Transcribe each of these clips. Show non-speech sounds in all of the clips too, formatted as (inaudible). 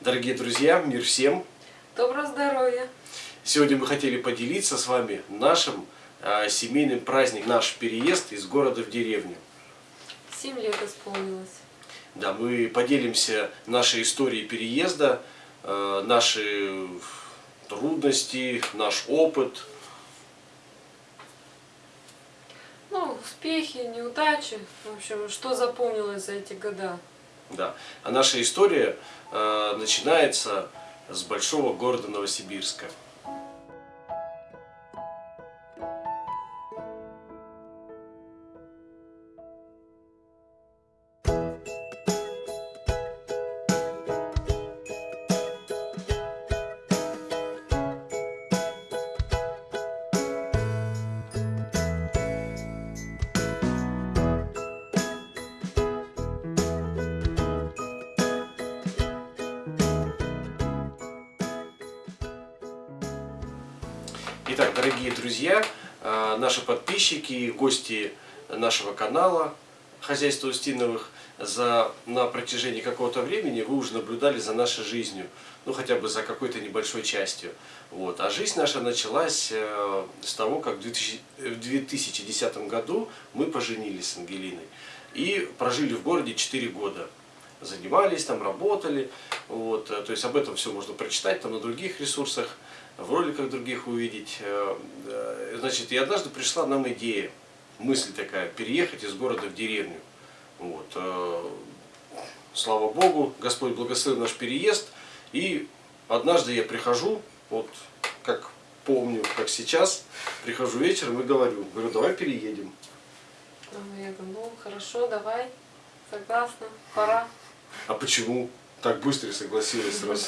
Дорогие друзья, мир всем! Доброго здоровья! Сегодня мы хотели поделиться с вами нашим э, семейным праздником, наш переезд из города в деревню. Семь лет исполнилось. Да, мы поделимся нашей историей переезда, э, наши трудности, наш опыт. Ну, успехи, неудачи, в общем, что запомнилось за эти года. Да. А наша история э, начинается с большого города Новосибирска. Подписчики, гости нашего канала «Хозяйство Устиновых», за, на протяжении какого-то времени вы уже наблюдали за нашей жизнью, ну хотя бы за какой-то небольшой частью. Вот. А жизнь наша началась э, с того, как в, 2000, в 2010 году мы поженились с Ангелиной и прожили в городе 4 года. Занимались там, работали, вот. то есть об этом все можно прочитать там на других ресурсах в роликах других увидеть. Э, значит, и однажды пришла нам идея, мысль такая, переехать из города в деревню. Вот. Э, слава Богу, Господь благословил наш переезд. И однажды я прихожу, вот как помню, как сейчас, прихожу вечером и говорю, говорю, давай переедем. Ну, я говорю, ну хорошо, давай, согласна, пора. А почему так быстро согласилась сразу?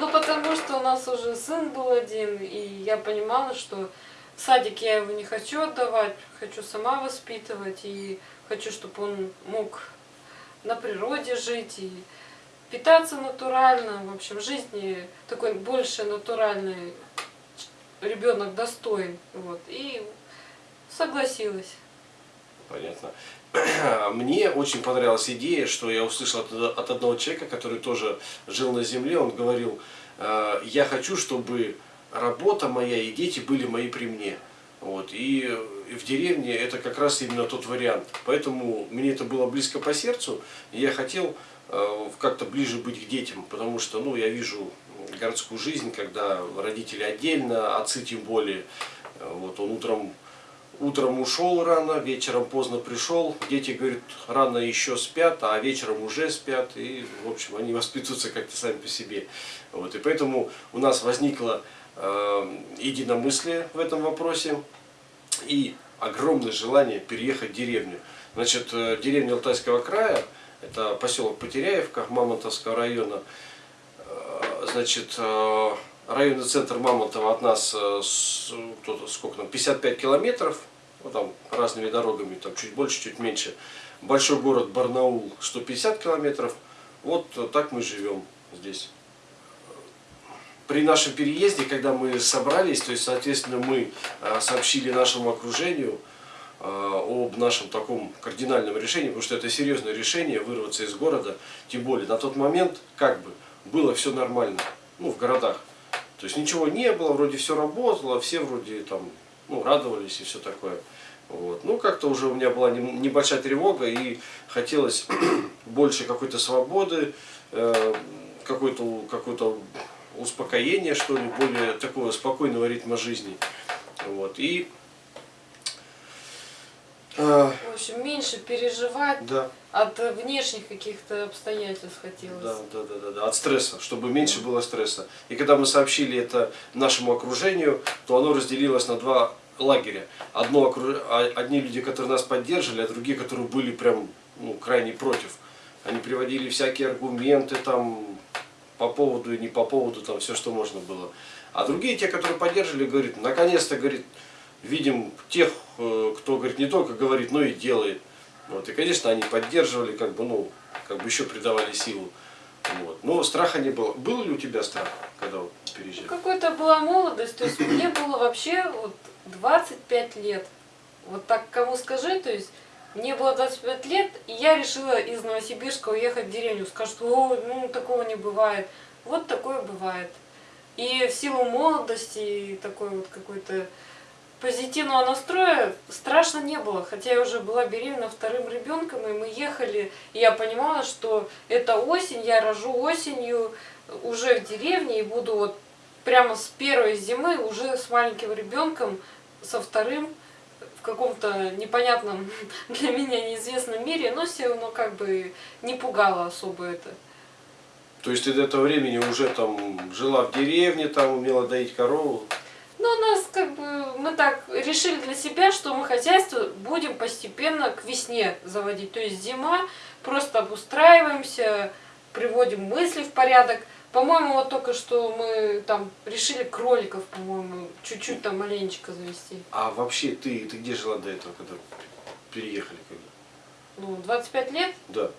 Ну, потому что у нас уже сын был один, и я понимала, что в садик я его не хочу отдавать, хочу сама воспитывать, и хочу, чтобы он мог на природе жить, и питаться натурально, в общем, жизни такой больше натуральный ребенок достоин. Вот, и согласилась. Понятно. (clears throat) Мне очень понравилась идея, что я услышал от одного человека, который тоже жил на земле, он говорил, «Э, я хочу, чтобы работа моя и дети были мои при мне. Вот. И в деревне это как раз именно тот вариант. Поэтому мне это было близко по сердцу, и я хотел э, как-то ближе быть к детям, потому что ну, я вижу городскую жизнь, когда родители отдельно, отцы тем более. Вот, он утром утром ушел рано, вечером поздно пришел, дети, говорят, рано еще спят, а вечером уже спят, и, в общем, они (laughs) воспитываются как-то сами по себе. Вот, и поэтому у нас возникло э, единомыслие в этом вопросе и огромное желание переехать в деревню. Значит, э, деревня Алтайского края, это поселок Потеряевка Мамонтовского района, э, значит, э, районный центр Мамонтова от нас сколько там, 55 километров, ну, там разными дорогами, там чуть больше, чуть меньше. Большой город Барнаул 150 километров. Вот так мы живем здесь. При нашем переезде, когда мы собрались, то есть, соответственно, мы э, сообщили нашему окружению э, об нашем таком кардинальном решении, потому что это серьезное решение вырваться из города, тем более на тот момент как бы было все нормально, ну в городах. То есть ничего не было, вроде все работало, все вроде там ну, радовались и все такое. Вот. Ну, как-то уже у меня была небольшая тревога и хотелось (clears throat) больше какой-то свободы, э, какой-то какой -то успокоения, что ли, более такого спокойного ритма жизни. Вот. И в общем, меньше переживать да. от внешних каких-то обстоятельств хотелось. Да, да, да, да, да, от стресса, чтобы меньше было стресса. И когда мы сообщили это нашему окружению, то оно разделилось на два лагеря. Одно, а, одни люди, которые нас поддерживали, а другие, которые были прям ну, крайне против. Они приводили всякие аргументы там по поводу и не по поводу, там все, что можно было. А другие, те, которые поддерживали, говорит, наконец-то, говорит, видим тех, э, кто, говорит, не только говорит, но и делает. Вот, и, конечно, они поддерживали, как бы, ну, как бы еще придавали силу. Вот. Но страха не было. Был ли у тебя страх, когда вот переезжали? Какой-то была молодость, то есть мне было вообще вот 25 лет. Вот так кому скажи, то есть Мне было 25 лет, и я решила из Новосибирска уехать в деревню. Скажут, о, ну такого не бывает. Вот такое бывает. И в силу молодости и такой вот какой-то позитивного настроя страшно не было. Хотя я уже была беременна вторым ребенком, и мы ехали, и я понимала, что это осень, я рожу осенью уже в деревне, и буду вот прямо с первой зимы уже с маленьким ребенком, со вторым в каком-то непонятном (laughs) для меня неизвестном мире, но все равно как бы не пугало особо это. То есть ты до этого времени уже там жила в деревне, там умела доить корову? Ну, у нас как бы, мы так решили для себя, что мы хозяйство будем постепенно к весне заводить. То есть зима, просто обустраиваемся, приводим мысли в порядок. По-моему, вот только что мы там решили кроликов, по-моему, чуть-чуть там маленечко завести. А вообще ты, ты где жила до этого, когда переехали? Когда? Ну, 25 лет Да.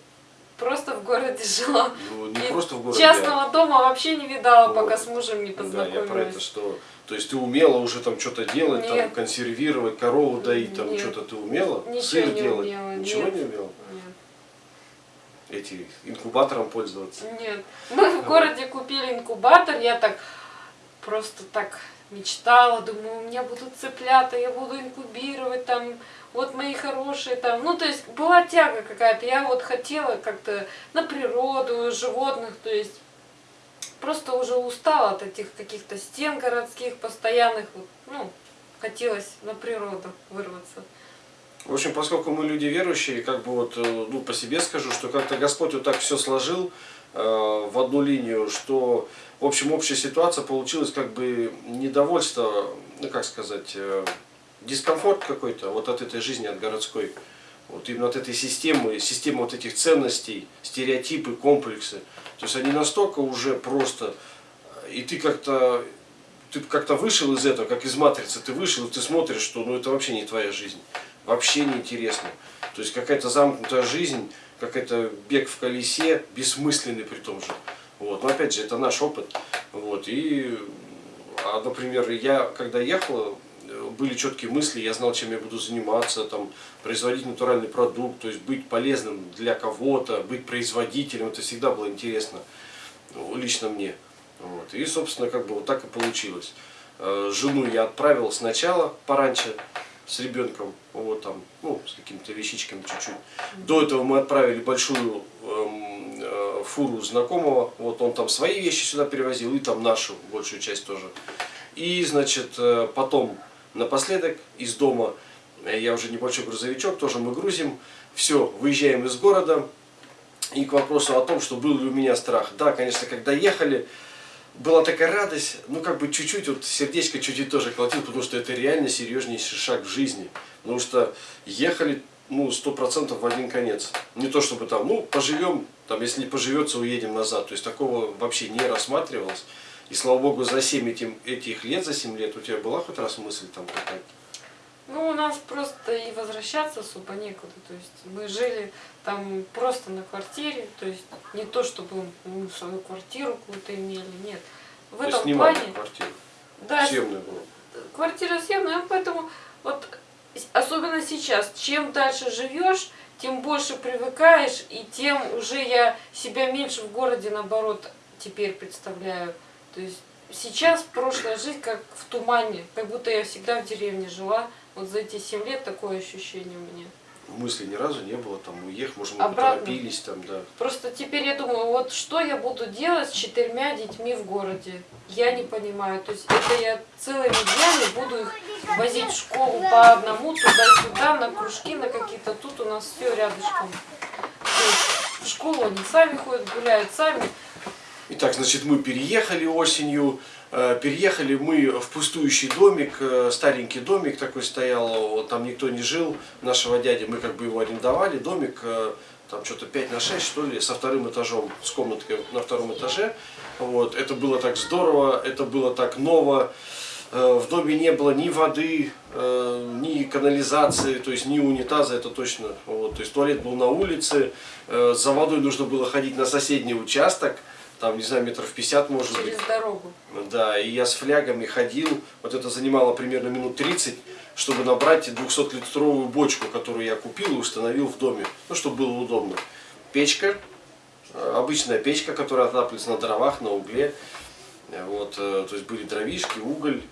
просто в городе жила. Ну, не И просто в городе. Частного дома вообще не видала, Вот. пока с мужем не а- Да, познакомилась. я про это что. То есть ты умела уже там что-то делать, там консервировать, корову доить, там что-то ты умела? Ничего Сыр не делать? умела, Ничего нет. не умела? Нет. Эти инкубатором пользоваться? Нет. Мы в городе купили инкубатор, я так просто так мечтала, думаю, у меня будут цыплята, я буду инкубировать там, вот мои хорошие там. Ну, то есть была тяга какая-то, я вот хотела как-то на природу, животных, то есть просто уже устала от этих каких-то стен городских постоянных, вот, ну, хотелось на природу вырваться. В общем, поскольку мы люди верующие, как бы вот, э, ну, по себе скажу, что как-то Господь вот так все сложил э, в одну линию, что, в общем, общая ситуация получилась как бы недовольство, ну, как сказать, э, дискомфорт какой-то вот от этой жизни, от городской. Вот именно от этой системы, системы вот этих ценностей, стереотипы, комплексы. То есть они настолько уже просто, и ты как-то ты как-то вышел из этого, как из матрицы, ты вышел, и ты смотришь, что ну это вообще не твоя жизнь, вообще не интересно. То есть какая-то замкнутая жизнь, какой-то бег в колесе, бессмысленный при том же. Вот. Но опять же, это наш опыт. Вот. И, а, например, я когда ехал, были четкие мысли, я знал, чем я буду заниматься, там, производить натуральный продукт, то есть быть полезным для кого-то, быть производителем, это всегда было интересно, ну, лично мне. Вот. И, собственно, как бы вот так и получилось. Э, Жену я отправил сначала пораньше с ребенком, вот там, ну, с какими-то вещичками чуть-чуть. До этого мы отправили большую эм, э, фуру знакомого, вот он там свои вещи сюда перевозил, и там нашу большую часть тоже. И, значит, э, потом напоследок из дома, я уже небольшой грузовичок, тоже мы грузим, все, выезжаем из города. И к вопросу о том, что был ли у меня страх. Да, конечно, когда ехали, была такая радость, ну как бы чуть-чуть, вот сердечко чуть-чуть тоже колотило, потому что это реально серьезнейший шаг в жизни. Потому что ехали, ну, сто процентов в один конец. Не то чтобы там, ну, поживем, там, если не поживется, уедем назад. То есть такого вообще не рассматривалось. И слава богу, за 7 этим, этих лет, за 7 лет, у тебя была хоть раз мысль там какая-то? Ну, у нас просто и возвращаться особо некуда. То есть мы жили там просто на квартире, то есть не то, чтобы мы свою квартиру какую-то имели, нет. В То этом плане, квартиру? да, Съемная была? квартира съемная, поэтому вот особенно сейчас, чем дальше живешь, тем больше привыкаешь, и тем уже я себя меньше в городе, наоборот, теперь представляю. То есть сейчас прошлая жизнь как в тумане, как будто я всегда в деревне жила. Вот за эти семь лет такое ощущение у меня. Мысли ни разу не было, там, уехать, может, мы Обратно. поторопились, там, да. Просто теперь я думаю, вот что я буду делать с четырьмя детьми в городе? Я не понимаю. То есть это я целыми днями буду их возить в школу по одному, туда-сюда, на кружки, на какие-то. Тут у нас все рядышком. То есть в школу они сами ходят, гуляют сами. Итак, значит, мы переехали осенью, э, переехали мы в пустующий домик, э, старенький домик такой стоял, там никто не жил, нашего дяди, мы как бы его арендовали, домик э, там что-то 5 на 6, что ли, со вторым этажом, с комнаткой на втором этаже. Вот, это было так здорово, это было так ново. В доме не было ни воды, ни канализации, то есть ни унитаза, это точно. Вот, то есть туалет был на улице, за водой нужно было ходить на соседний участок, там, не знаю, метров 50 может быть. Через дорогу. Да, и я с флягами ходил, вот это занимало примерно минут 30, чтобы набрать 200-литровую бочку, которую я купил и установил в доме, ну, чтобы было удобно. Печка, э, обычная печка, которая отапливается на дровах, на угле. Э, Вот, э, то есть были дровишки, уголь.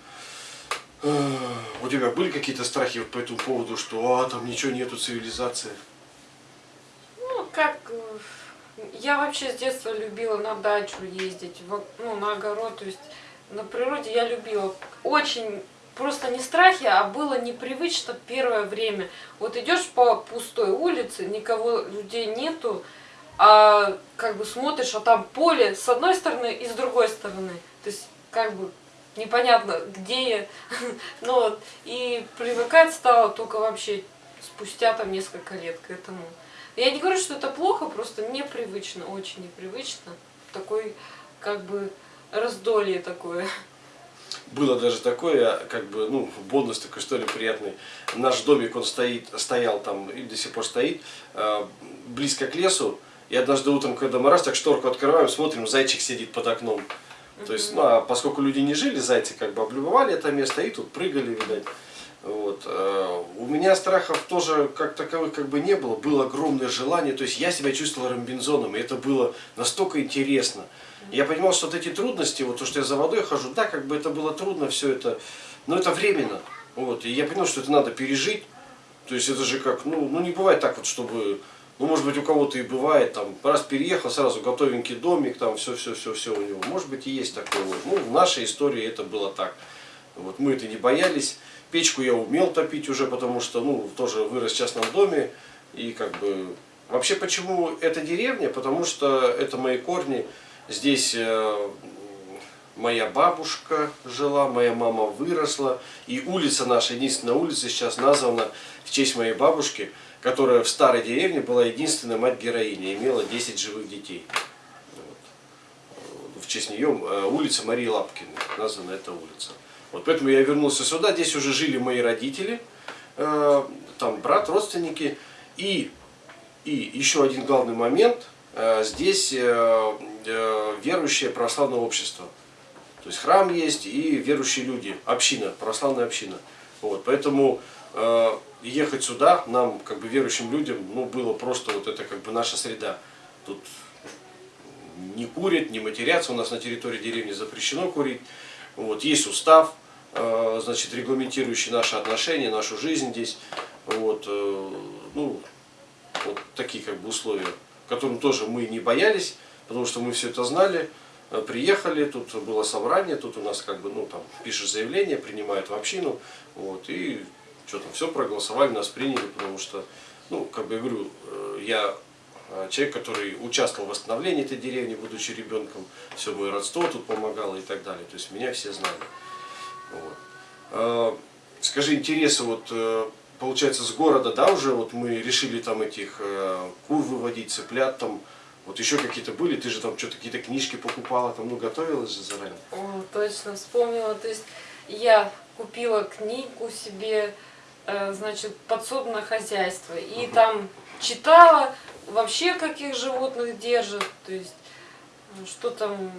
У тебя были какие-то страхи по этому поводу, что а, там ничего нету, цивилизация? Ну, как... Я вообще с детства любила на дачу ездить, ну, на огород, то есть на природе я любила. Очень просто не страхи, а было непривычно первое время. Вот идешь по пустой улице, никого, людей нету, а как бы смотришь, а там поле с одной стороны и с другой стороны. То есть как бы непонятно, где я. (laughs) Ну и привыкать стало только вообще спустя там несколько лет к этому. Я не говорю, что это плохо, просто непривычно, очень непривычно. Такой, как бы, раздолье такое. Было даже такое, как бы, ну, бонус такой, что ли, приятный. Наш домик, он стоит, стоял там и до сих пор стоит, э, близко к лесу. И однажды утром, когда мы раз так шторку открываем, смотрим, зайчик сидит под окном. То есть, ну, а поскольку люди не жили, зайцы как бы облюбовали это место и тут прыгали, видать. Вот. э, У меня страхов тоже как таковых как бы не было. Было огромное желание. То есть я себя чувствовал Робинзоном, и это было настолько интересно. Я понимал, что вот эти трудности, вот то, что я за водой хожу, да, как бы это было трудно, все это, но это временно. Вот. И я понял, что это надо пережить. То есть это же как, ну, ну не бывает так вот, чтобы, ну может быть у кого-то и бывает, там, раз переехал, сразу готовенький домик, там все-все-все-все у него. Может быть и есть такое вот. Ну, в нашей истории это было так. Вот мы это не боялись. Печку я умел топить уже, потому что, ну, тоже вырос в частном доме. И как бы... Вообще, почему это деревня? Потому что это мои корни. Здесь э, моя бабушка жила, моя мама выросла. И улица наша, единственная улица сейчас названа в честь моей бабушки, которая в старой деревне была единственная мать-героиня, имела 10 живых детей. В честь нее э, улица Марии Лапкиной, названа эта улица. Вот поэтому я вернулся сюда, здесь уже жили мои родители, э, там брат, родственники. И, и еще один главный момент, э, здесь э, э, верующее православное общество. То есть храм есть и верующие люди, община, православная община. Вот, поэтому э, ехать сюда нам, как бы верующим людям, ну, было просто вот это как бы наша среда. Тут не курят, не матерятся, у нас на территории деревни запрещено курить. Вот, есть устав, значит, регламентирующий наши отношения, нашу жизнь здесь. Вот, э, ну, вот такие как бы условия, которым тоже мы не боялись, потому что мы все это знали. Э, Приехали, тут было собрание, тут у нас как бы, ну, там, пишешь заявление, принимают в общину, вот, и что там, все проголосовали, нас приняли, потому что, ну, как бы я говорю, э, я э, человек, который участвовал в восстановлении этой деревни, будучи ребенком, все мое родство тут помогало и так далее, то есть меня все знали. Вот. Э, Скажи, интересы, вот, э, получается, с города, да, уже вот мы решили там этих э, кур выводить, цыплят там, вот еще какие-то были, ты же там что-то какие-то книжки покупала, там, ну, готовилась же заранее. О, точно, вспомнила. То есть я купила книгу себе, значит, подсобное хозяйство. И там читала вообще, каких животных держат, то есть что там,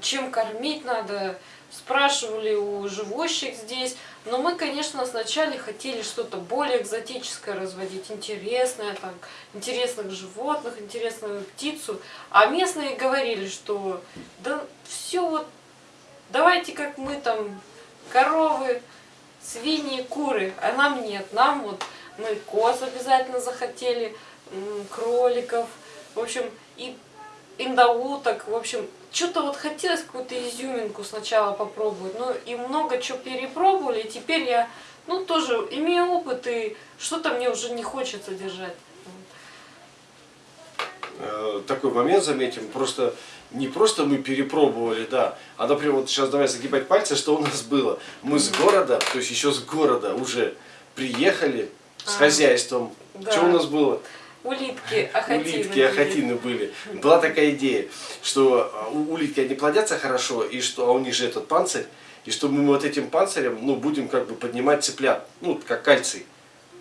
чем кормить надо. Спрашивали у живущих здесь. Но мы, конечно, сначала хотели что-то более экзотическое разводить, интересное, там, интересных животных, интересную птицу. А местные говорили, что да все вот давайте как мы там, коровы, свиньи, куры, а нам нет, нам вот мы коз обязательно захотели, кроликов, в общем, и индауток, в общем, что-то вот хотелось какую-то изюминку сначала попробовать, ну и много чего перепробовали, и теперь я, ну тоже имею опыт, и что-то мне уже не хочется держать. Э, такой момент заметим, просто не просто мы перепробовали, да, а, например, вот сейчас давай загибать пальцы, что у нас было. Мы с города, то есть еще с города уже приехали с А, хозяйством. да. Что у нас было? Улитки, ахатины. улитки, ахатины были. Была такая идея, что а, улитки они плодятся хорошо, и что а у них же этот панцирь, и что мы вот этим панцирем, ну, будем как бы поднимать цыплят, ну, как кальций.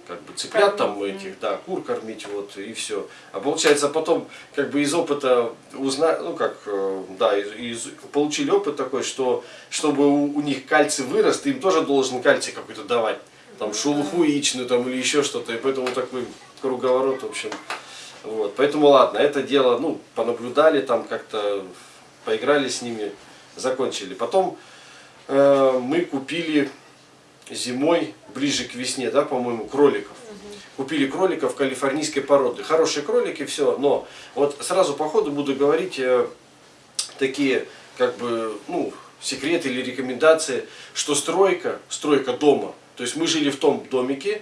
Как бы цыплят там этих, да, кур кормить, вот, и все. А получается потом, как бы из опыта узна, ну, как, э, да, из, из- получили опыт такой, что чтобы у, у них кальций вырос, ты им тоже должен кальций какой-то давать. там шелуху яичную там или еще что-то, и поэтому такой круговорот, в общем. Вот, поэтому ладно, это дело, ну, понаблюдали там как-то, поиграли с ними, закончили. Потом э, мы купили зимой, ближе к весне, да, по-моему, кроликов. Купили кроликов калифорнийской породы. Хорошие кролики, все, но вот сразу по ходу буду говорить э, такие, как бы, ну, секреты или рекомендации, что стройка, стройка дома, то есть мы жили в том домике,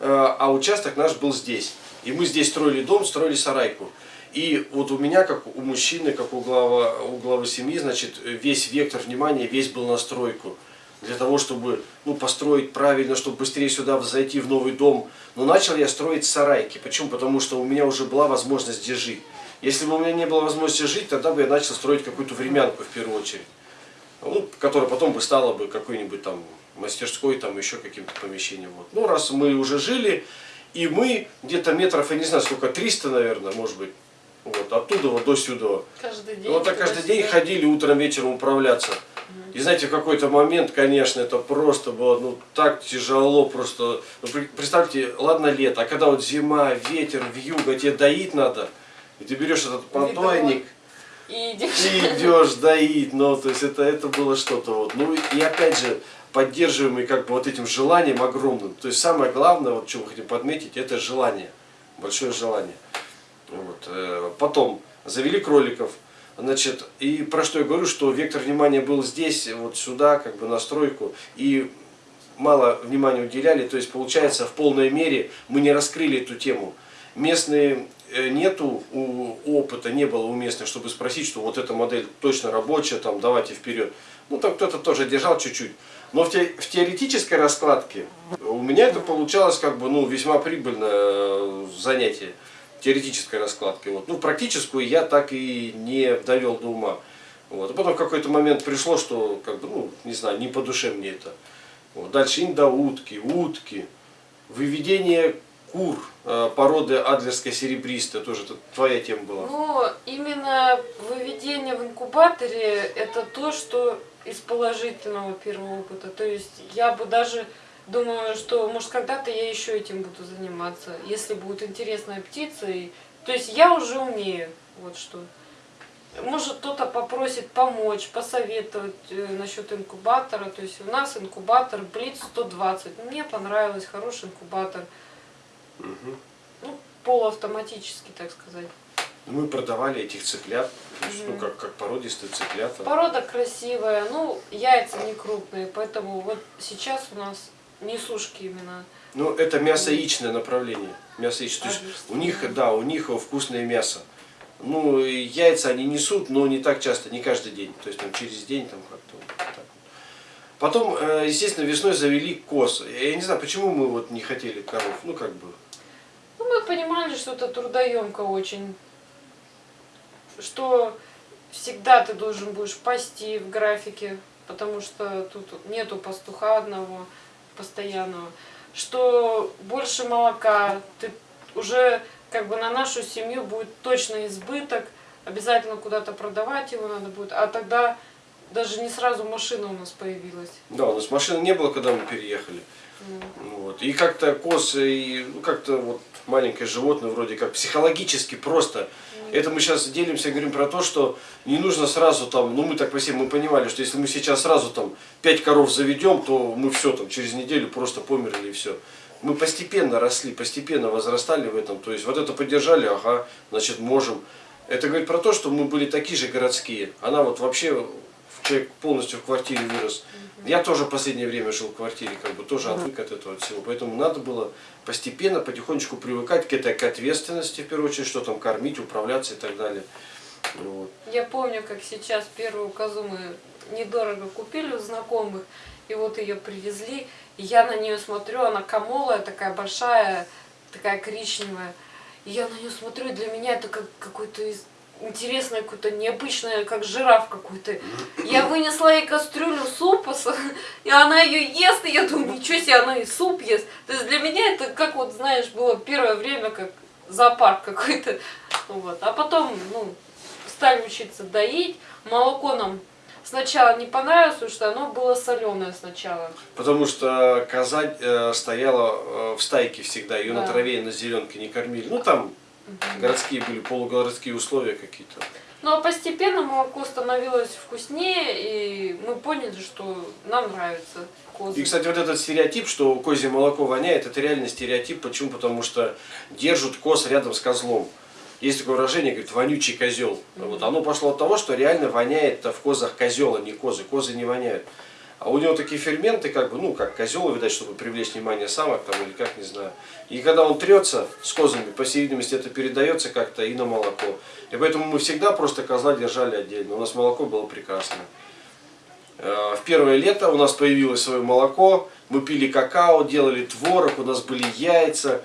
а участок наш был здесь. И мы здесь строили дом, строили сарайку. И вот у меня, как у мужчины, как у главы, у главы семьи, значит, весь вектор внимания, весь был на стройку для того, чтобы ну, построить правильно, чтобы быстрее сюда зайти в новый дом. Но начал я строить сарайки. Почему? Потому что у меня уже была возможность здесь жить. Если бы у меня не было возможности жить, тогда бы я начал строить какую-то времянку в первую очередь. Ну, которая потом бы стала бы какой-нибудь там мастерской, там еще каким-то помещением. Вот. Ну, раз мы уже жили, и мы где-то метров, я не знаю сколько, 300, наверное, может быть, вот, оттуда вот до сюда. Каждый день. Вот так каждый день ходили утром, вечером управляться. И знаете, в какой-то момент, конечно, это просто было ну, так тяжело, просто, ну, представьте, ладно лето, а когда вот зима, ветер, вьюга, тебе доить надо, и ты берешь этот потойник, И идешь. и идешь доить, ну, то есть это, это было что-то вот. Ну, и опять же, поддерживаемый как бы вот этим желанием огромным. То есть самое главное, вот что мы хотим подметить, это желание, большое желание. Вот. э, Потом завели кроликов, Значит, и про что я говорю, что вектор внимания был здесь, вот сюда, как бы на стройку, и мало внимания уделяли, то есть получается в полной мере мы не раскрыли эту тему. Местные э, нету у, опыта, не было у местных, чтобы спросить, что вот эта модель точно рабочая, там давайте вперед. Ну там кто-то тоже держал чуть-чуть. Но в, те, в теоретической раскладке у меня это получалось как бы ну, весьма прибыльное занятие теоретической раскладкой. Вот. Ну, практическую я так и не довел до ума. Вот. А потом в какой-то момент пришло, что, как бы, ну, не знаю, не по душе мне это. Вот. Дальше индоутки, утки, выведение кур э, породы адлерская серебристая, тоже это твоя тема была. Ну, именно выведение в инкубаторе это то, что из положительного первого опыта. То есть я бы даже думаю, что может когда-то я еще этим буду заниматься, если будет интересная птица. И... То есть я уже умею, вот что. Может кто-то попросит помочь, посоветовать э, насчет инкубатора. То есть у нас инкубатор Блиц 120. Мне понравилось, хороший инкубатор. Мгм. Ну, полуавтоматический, так сказать. Мы продавали этих цыплят, есть, ну, Мгм. как, как породистые цыплята. Порода красивая, ну, яйца не крупные, поэтому вот сейчас у нас несушки именно. Ну, это мясо-яичное направление. Мясо яичное. То есть у них, да, у них вкусное мясо. Ну, яйца они несут, но не так часто, не каждый день. То есть там через день там как-то вот. Потом, э, естественно, весной завели коз. Я не знаю, почему мы вот не хотели коров. Ну, как бы. Ну, мы понимали, что это трудоемко очень. Что всегда ты должен будешь пасти в графике, потому что тут нету пастуха одного постоянного. Что больше молока, ты уже как бы на нашу семью будет точно избыток, обязательно куда-то продавать его надо будет, а тогда даже не сразу машина у нас появилась. Да, у нас машины не было, когда мы переехали. Ну Вот. И как-то коз, и ну, как-то вот маленькое животное вроде как психологически просто. Это мы сейчас делимся, говорим про то, что не нужно сразу там, ну мы так по себе, мы понимали, что если мы сейчас сразу там 5 коров заведем, то мы все там через неделю просто померли и все. Мы постепенно росли, постепенно возрастали в этом. То есть вот это поддержали, ага, значит можем. Это говорит про то, что мы были такие же городские. Она вот вообще, человек полностью в квартире вырос. Я тоже в последнее время жил в квартире, как бы тоже отвык от этого всего. Поэтому надо было постепенно, потихонечку привыкать к этой к ответственности, в первую очередь, что там кормить, управляться и так далее. Вот. Я помню, как сейчас первую козу мы недорого купили у знакомых, и вот ее привезли, и я на нее смотрю, она камолая, такая большая, такая коричневая. И я на нее смотрю, и для меня это как какой-то из- интересное, какое-то необычное, как жираф какой-то. Я вынесла ей кастрюлю супа, и она ее ест, и я думаю, ничего себе, она и суп ест. То есть для меня это, как вот, знаешь, было первое время, как зоопарк какой-то. Вот. А потом, ну, стали учиться доить, молоко нам сначала не понравилось, потому что оно было соленое сначала. Потому что коза э, стояла э, в стайке всегда, ее на Да. траве и на зеленке не кормили. Ну там городские были, полугородские условия какие-то. Ну а постепенно молоко становилось вкуснее, и мы поняли, что нам нравится козы. И, кстати, вот этот стереотип, что козье молоко воняет, это реальный стереотип. Почему? Потому что держат коз рядом с козлом. Есть такое выражение, говорит, вонючий козел. Вот оно пошло от того, что реально воняет в козах козел, а не козы. Козы не воняют. А у него такие ферменты, как бы, ну, как козел, видать, чтобы привлечь внимание самок там или как, не знаю. И когда он трется с козами, по всей видимости, это передается как-то и на молоко. И поэтому мы всегда просто козла держали отдельно. У нас молоко было прекрасное. Э, В первое лето у нас появилось свое молоко, мы пили какао, делали творог, у нас были яйца.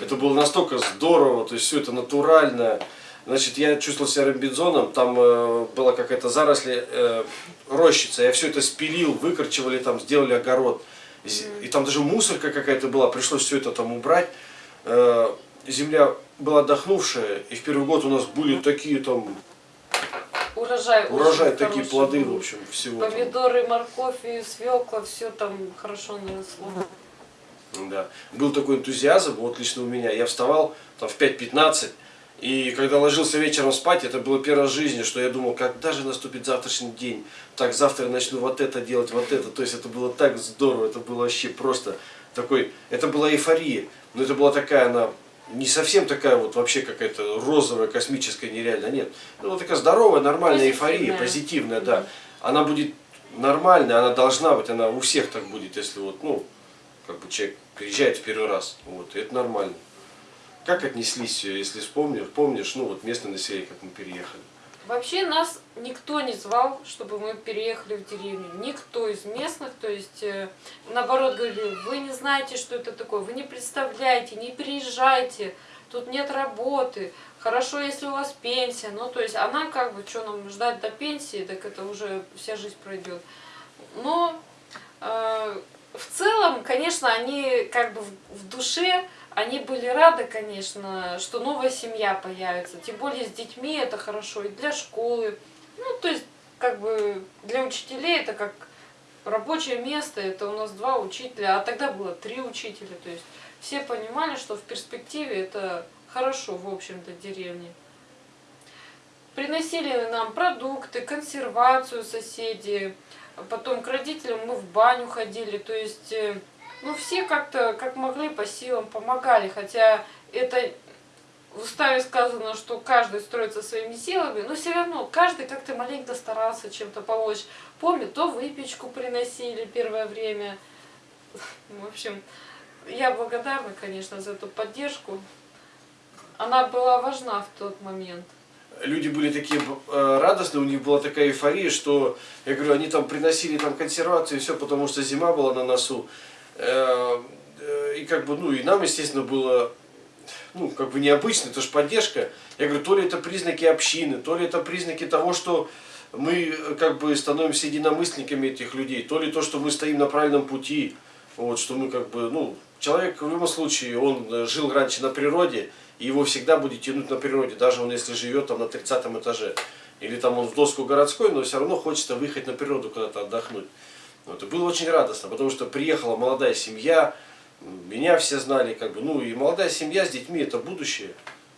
Это было настолько здорово, то есть все это натурально. Значит, я чувствовал себя робинзоном, там э, была какая-то заросли э, рощица, я все это спилил, выкорчевали там, сделали огород. И там даже мусорка какая-то была, пришлось все это там убрать. Э, земля была отдохнувшая, и в первый год у нас были такие там Урожай, урожай, такие хороший плоды, в общем, всего. там. Помидоры, морковь и свекла, все там хорошо наросло. Да. Был такой энтузиазм, вот лично у меня. Я вставал там в 5.15, и когда ложился вечером спать, это было первое в жизни, что я думал, когда же наступит завтрашний день. Так, завтра я начну вот это делать, вот это. То есть это было так здорово, это было вообще просто такой... Это была эйфория, но это была такая она не совсем такая вот вообще какая-то розовая, космическая, нереальная, нет. Это была такая здоровая, нормальная эйфория, Позитивная. позитивная, да. Она будет нормальная, она должна быть, она у всех так будет, если вот, ну, как бы человек приезжает в первый раз, вот, и это нормально. Как отнеслись, э, если вспомнишь, помнишь, ну, вот местное население, как мы переехали? Вообще нас никто не звал, чтобы мы переехали в деревню. Никто из местных, то есть э, наоборот говорили, вы не знаете, что это такое, вы не представляете, не приезжайте, тут нет работы, хорошо, если у вас пенсия. Ну, то есть она как бы, что нам ждать до пенсии, так это уже вся жизнь пройдет. Но э, в целом, конечно, они как бы в, в душе, они были рады, конечно, что новая семья появится. Тем более с детьми это хорошо и для школы. Ну, то есть, как бы для учителей это как рабочее место, это у нас два учителя, а тогда было три учителя. То есть все понимали, что в перспективе это хорошо, в общем-то, деревне. Приносили нам продукты, консервацию соседи, потом к родителям мы в баню ходили, то есть, э, ну, все как-то, как могли, по силам помогали, хотя это в уставе сказано, что каждый строится своими силами, но все равно каждый как-то маленько старался чем-то помочь. Помню, то выпечку приносили первое время. (laughs) В общем, я благодарна, конечно, за эту поддержку. Она была важна в тот момент. Люди были такие э, радостные, у них была такая эйфория, что, я говорю, они там приносили там консервацию и все, потому что зима была на носу. Э, и как бы, ну, и нам, естественно, было ну, как бы необычно, это же поддержка. Я говорю, то ли это признаки общины, то ли это признаки того, что мы э, как бы становимся единомышленниками этих людей, то ли то, что мы стоим на правильном пути, вот, что мы как бы, ну, человек в любом случае, он э, жил раньше на природе, и его всегда будет тянуть на природе, даже он если живет там на 30 этаже. Или там он в доску городской, но все равно хочется выехать на природу куда-то отдохнуть. Вот, и было очень радостно, потому что приехала молодая семья, меня все знали, как бы, ну и молодая семья с детьми это будущее.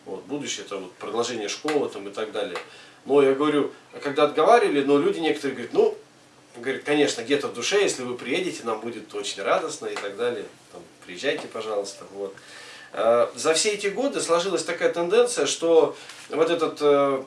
Вот, будущее это вот продолжение школы там и так далее. Но я говорю, когда отговаривали, но люди некоторые говорят, ну, говорит, конечно, где-то в душе, если вы приедете, нам будет очень радостно и так далее. Там, приезжайте, пожалуйста. Вот. А, За все эти годы сложилась такая тенденция, что вот этот э,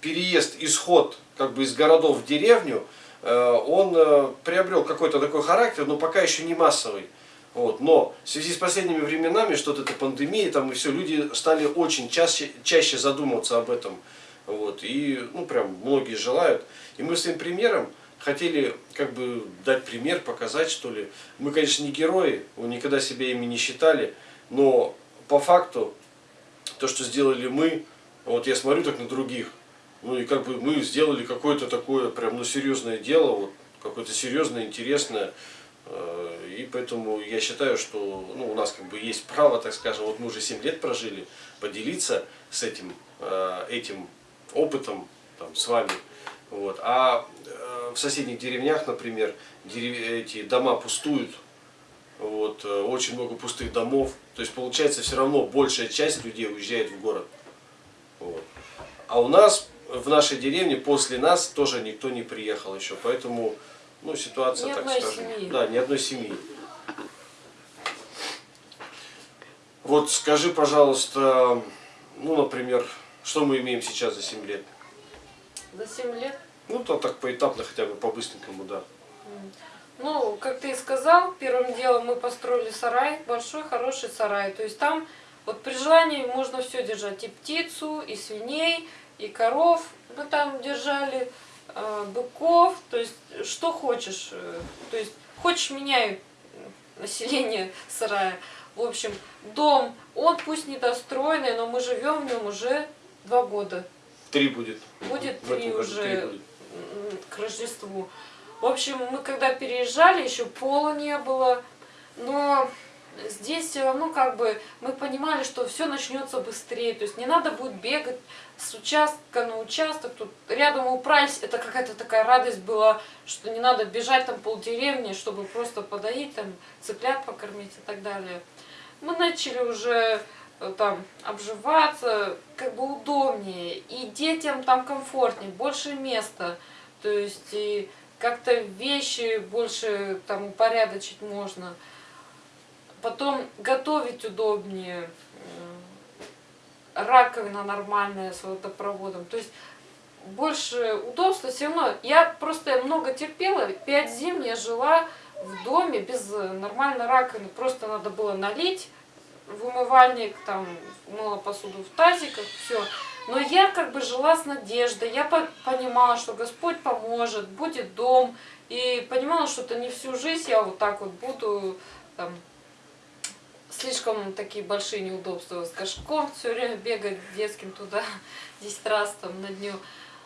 переезд, исход как бы из городов в деревню, он э, приобрел какой-то такой характер, но пока еще не массовый. Вот. Но в связи с последними временами, что-то это пандемия, там и все, люди стали очень чаще, чаще задумываться об этом. Вот. И, ну, прям многие желают. И мы своим примером хотели как бы дать пример, показать, что ли. Мы, конечно, не герои, мы никогда себя ими не считали, но по факту то, что сделали мы, вот я смотрю так на других, ну и как бы мы сделали какое-то такое прям ну серьезное дело, вот какое-то серьезное, интересное, э, и поэтому я считаю, что ну, у нас как бы есть право, так скажем, вот мы уже 7 лет прожили, поделиться с этим, э, этим опытом там, с вами. Вот. А э, в соседних деревнях, например, дерев... эти дома пустуют, вот, очень много пустых домов. То есть получается все равно большая часть людей уезжает в город. Вот. А у нас в нашей деревне после нас тоже никто не приехал еще, поэтому ну, ситуация, Ни так скажем, семьи. да, ни одной семьи. Вот скажи, пожалуйста, ну, например, что мы имеем сейчас за 7 лет? За 7 лет Ну, то так поэтапно, хотя бы по-быстренькому, да. Ну, как ты и сказал, первым делом мы построили сарай, большой, хороший сарай. То есть там вот при желании можно все держать, и птицу, и свиней, и коров. Мы там держали э, быков, то есть что хочешь. э, То есть хочешь меняй население сарая. В общем, дом, он пусть недостроенный, но мы живем в нем уже два года. Три будет. Будет В три уже три будет. к Рождеству. В общем, мы когда переезжали, еще пола не было, но здесь все равно как бы мы понимали, что все начнется быстрее. То есть не надо будет бегать с участка на участок. Тут рядом убрались, это какая-то такая радость была, что не надо бежать там полдеревни, чтобы просто подоить, там цыплят покормить и так далее. Мы начали уже э, там обживаться, как бы удобнее, и детям там комфортнее, больше места, то есть и как-то вещи больше там упорядочить можно. Потом готовить удобнее, раковина нормальная с водопроводом, то есть больше удобства все равно. Я просто много терпела, пять зим я жила в доме без нормальной раковины, просто надо было налить в умывальник, там, мыла посуду в тазиках, все. Но я как бы жила с надеждой, я по- понимала, что Господь поможет, будет дом, и понимала, что это не всю жизнь я вот так вот буду, там, слишком такие большие неудобства с горшком, все время бегать детским туда (laughs) 10 раз там на дню.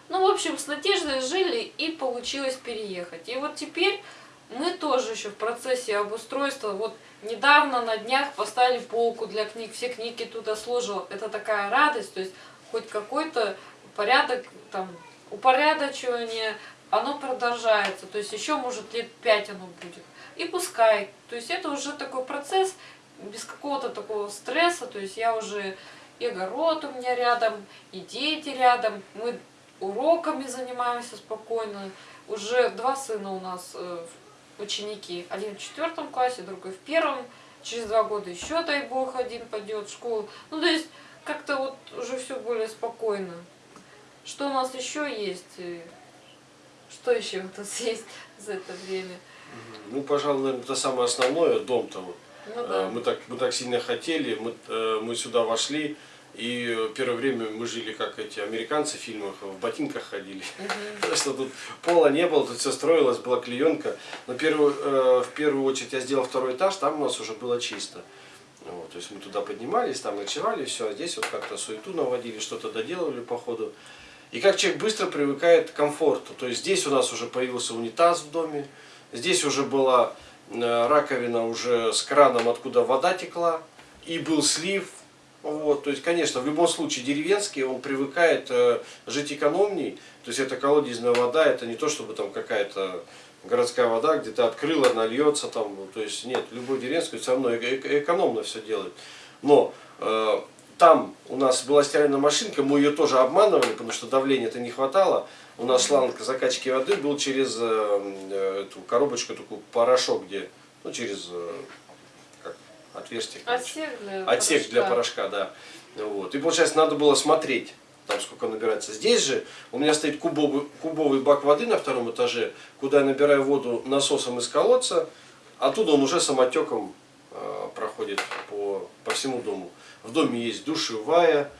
Ну, в общем, с надеждой жили и получилось переехать. И вот теперь мы тоже еще в процессе обустройства. Вот недавно на днях поставили полку для книг, все книги туда сложил. Это такая радость, то есть хоть какой-то порядок, там, упорядочивание, оно продолжается. То есть еще, может, лет пять оно будет. И пускай. То есть это уже такой процесс без какого-то такого стресса. То есть я уже и огород у меня рядом, и дети рядом. Мы уроками занимаемся спокойно. Уже два сына у нас э, ученики. Один в четвертом классе, другой в первом. Через два года еще, дай бог, один пойдет в школу. Ну, то есть, как-то вот уже все более спокойно. Что у нас еще есть? Э, Что еще у нас (laughs) есть за это время? Ну, пожалуй, наверное, это самое основное, дом-то вот. Ну Э, да. Мы так, мы так сильно хотели, мы, э, мы сюда вошли, и э, первое время мы жили, как эти американцы в фильмах, в ботинках ходили. Мгм. (laughs) Потому что тут пола не было, тут все строилось, была клеенка. Но первую, э, в первую очередь я сделал второй этаж, там у нас уже было чисто. Вот, то есть мы туда поднимались, там ночевали, все, а здесь вот как-то суету наводили, что-то доделывали по ходу. И как человек быстро привыкает к комфорту. То есть здесь у нас уже появился унитаз в доме, здесь уже была раковина уже с краном, откуда вода текла, и был слив. Вот, то есть, конечно, в любом случае деревенский, он привыкает э, жить экономней. То есть это колодезная вода, это не то, чтобы там какая-то городская вода, где ты открыла, нальется там. ну, То есть нет, любой деревенский все равно эко- эко- экономно все делает. Но э, там у нас была стиральная машинка, мы ее тоже обманывали, потому что давления-то не хватало. У нас шланг закачки воды был через э, э, эту коробочку, такой порошок, где, ну, через э, как, отверстие. Отсек для Отсек для порошка. порошка, да. Вот. И получается, надо было смотреть, там сколько набирается. Здесь же у меня стоит кубовый, кубовый бак воды на втором этаже, куда я набираю воду насосом из колодца, оттуда он уже самотеком э, проходит по, по всему дому. В доме есть душевая,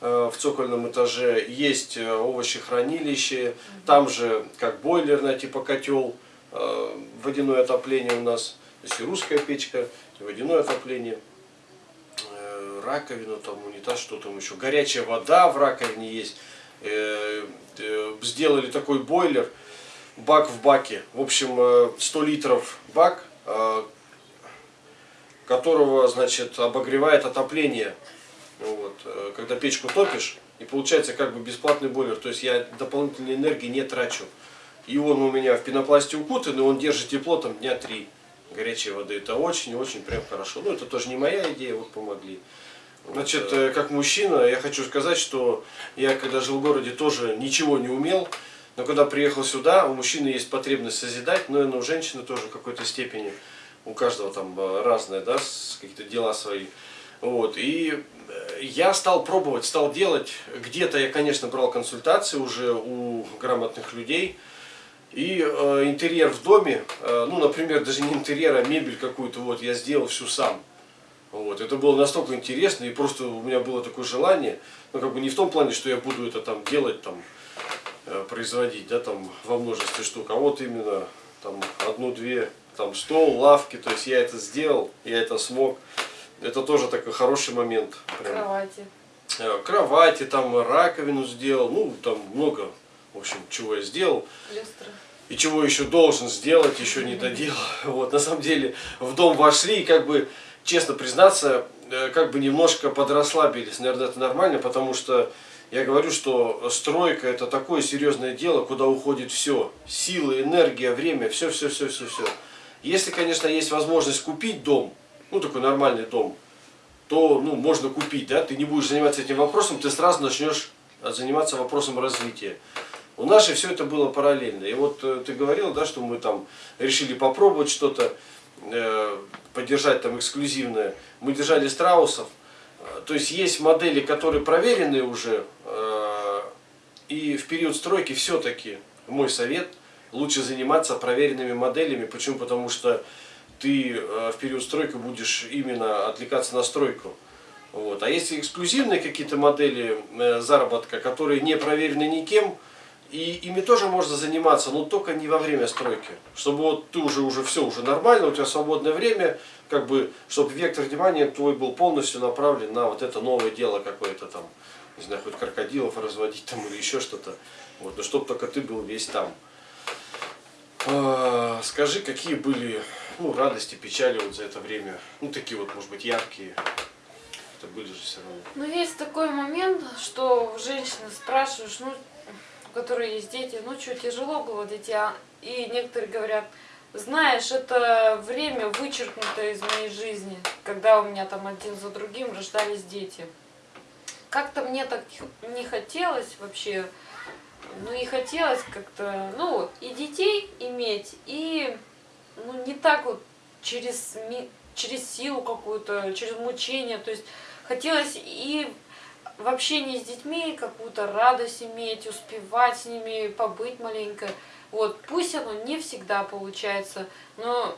в цокольном этаже есть э, овощехранилище, там же как бойлерная типа котел, э, водяное отопление у нас, то есть и русская печка, и водяное отопление э, раковину, там унитаз, что там еще, горячая вода в раковине есть. Э, э, Сделали такой бойлер, бак в баке, в общем, э, 100 литров бак, э, которого, значит, обогревает отопление. Вот. э, Когда печку топишь, И получается как бы бесплатный бойлер. То есть я дополнительной энергии не трачу. И он у меня в пенопласте укутан, и он держит тепло там дня три горячей воды. Это очень-очень прям хорошо. Ну, это тоже не моя идея, вот помогли. Значит, э, как мужчина, я хочу сказать, что я когда жил в городе тоже ничего не умел. Но когда приехал сюда, у мужчины есть потребность созидать, но и у женщины тоже в какой-то степени. У каждого там э, разное, да, какие-то дела свои. Вот, и я стал пробовать, стал делать. Где-то я, конечно, брал консультации уже у грамотных людей. И э, интерьер в доме, э, ну, например, даже не интерьер, а мебель какую-то, вот, я сделал всю сам. Вот, это было настолько интересно, и просто у меня было такое желание, ну, как бы не в том плане, что я буду это там делать, там, э, производить, да, там, во множестве штук, а вот именно, там, одну-две, там, стол, лавки, то есть я это сделал, я это смог. Это тоже такой хороший момент. Прям. Кровати. Э, Кровати, там, раковину сделал, ну, там, много, в общем, чего я сделал. Люстра. И чего еще должен сделать, еще не доделал. (laughs) Вот, на самом деле, в дом вошли и как бы честно признаться, э, как бы немножко подрасслабились. Наверное, это нормально, потому что я говорю, что стройка это такое серьезное дело, куда уходит все. Силы, энергия, время, все, все, все, все, все. Если, конечно, есть возможность купить дом, ну такой нормальный дом, то ну, можно купить, да, ты не будешь заниматься этим вопросом, ты сразу начнешь заниматься вопросом развития. У нас же все это было параллельно. И вот э, ты говорил, да, что мы там решили попробовать что-то, э, поддержать там эксклюзивное. Мы держали страусов. Э, То есть есть модели, которые проверены уже. э, И в период стройки все-таки, мой совет, лучше заниматься проверенными моделями. Почему? Потому что ты э, в период стройки будешь именно отвлекаться на стройку. Вот. А если эксклюзивные какие-то модели э, заработка, которые не проверены никем, и ими тоже можно заниматься, но только не во время стройки. Чтобы вот ты уже, уже все, уже нормально, у тебя свободное время, как бы, чтобы вектор внимания твой был полностью направлен на вот это новое дело какое-то там, не знаю, хоть крокодилов разводить там или еще что-то. Вот, но чтобы только ты был весь там. А, Скажи, какие были ну, радости, печали вот за это время? Ну, такие вот, может быть, яркие. Это были же все равно. Ну, есть такой момент, что женщины спрашиваешь, ну, у которой есть дети, ну, что, тяжело было дитя? И некоторые говорят, знаешь, это время вычеркнуто из моей жизни, когда у меня там один за другим рождались дети. Как-то мне так не хотелось вообще, ну и хотелось как-то, ну и детей иметь, и ну не так вот через, через силу какую-то, через мучение, то есть хотелось и в общении с детьми какую-то радость иметь, успевать с ними побыть маленько. Вот, пусть оно не всегда получается, но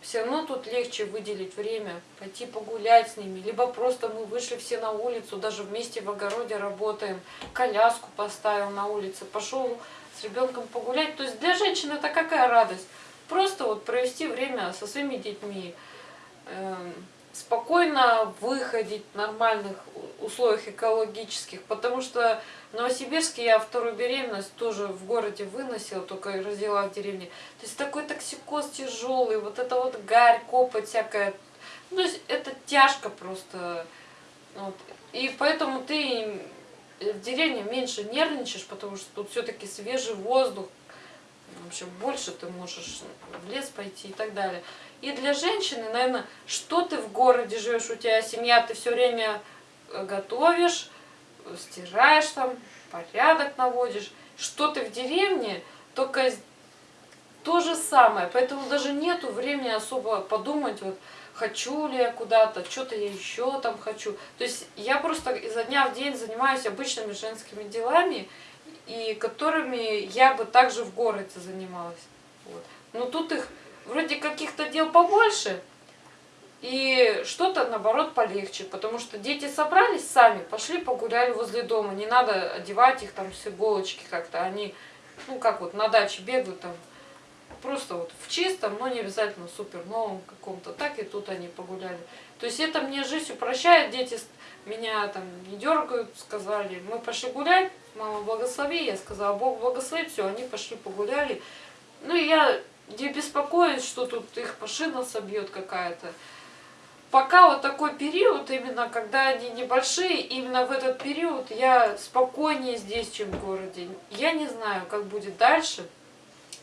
все равно тут легче выделить время, пойти погулять с ними, либо просто мы вышли все на улицу, даже вместе в огороде работаем, коляску поставил на улице, пошел с ребенком погулять. То есть для женщины это какая радость? Просто вот провести время со своими детьми, эм, спокойно выходить в нормальных условиях экологических, потому что в Новосибирске я вторую беременность тоже в городе выносила, только родила в деревне. То есть такой токсикоз тяжелый, вот это вот гарь, копоть всякая. Ну, то есть это тяжко просто. Вот. И поэтому ты в деревне меньше нервничаешь, потому что тут все-таки свежий воздух, в общем, больше ты можешь в лес пойти и так далее. И для женщины, наверное, что ты в городе живешь, у тебя семья, ты все время э, готовишь, стираешь там, порядок наводишь. Что ты в деревне, только то же самое. Поэтому даже нету времени особо подумать, вот, хочу ли я куда-то, что-то я еще там хочу. То есть я просто изо дня в день занимаюсь обычными женскими делами, и которыми я бы также в городе занималась. Вот. Но тут их вроде каких-то дел побольше, и что-то, наоборот, полегче, потому что дети собрались сами, пошли погуляли возле дома, не надо одевать их там с иголочки как-то, они, ну как вот на даче бегают там, просто вот в чистом, но не обязательно супер новом каком-то, так и тут они погуляли. То есть это мне жизнь упрощает, дети меня там не дергают, сказали, мы пошли гулять, мама благослови, я сказала, Бог благослови, все, они пошли погуляли. Ну и я не беспокоюсь, что тут их машина собьет какая-то. пока вот такой период, именно когда они небольшие, именно в этот период я спокойнее здесь, чем в городе. Я не знаю, как будет дальше,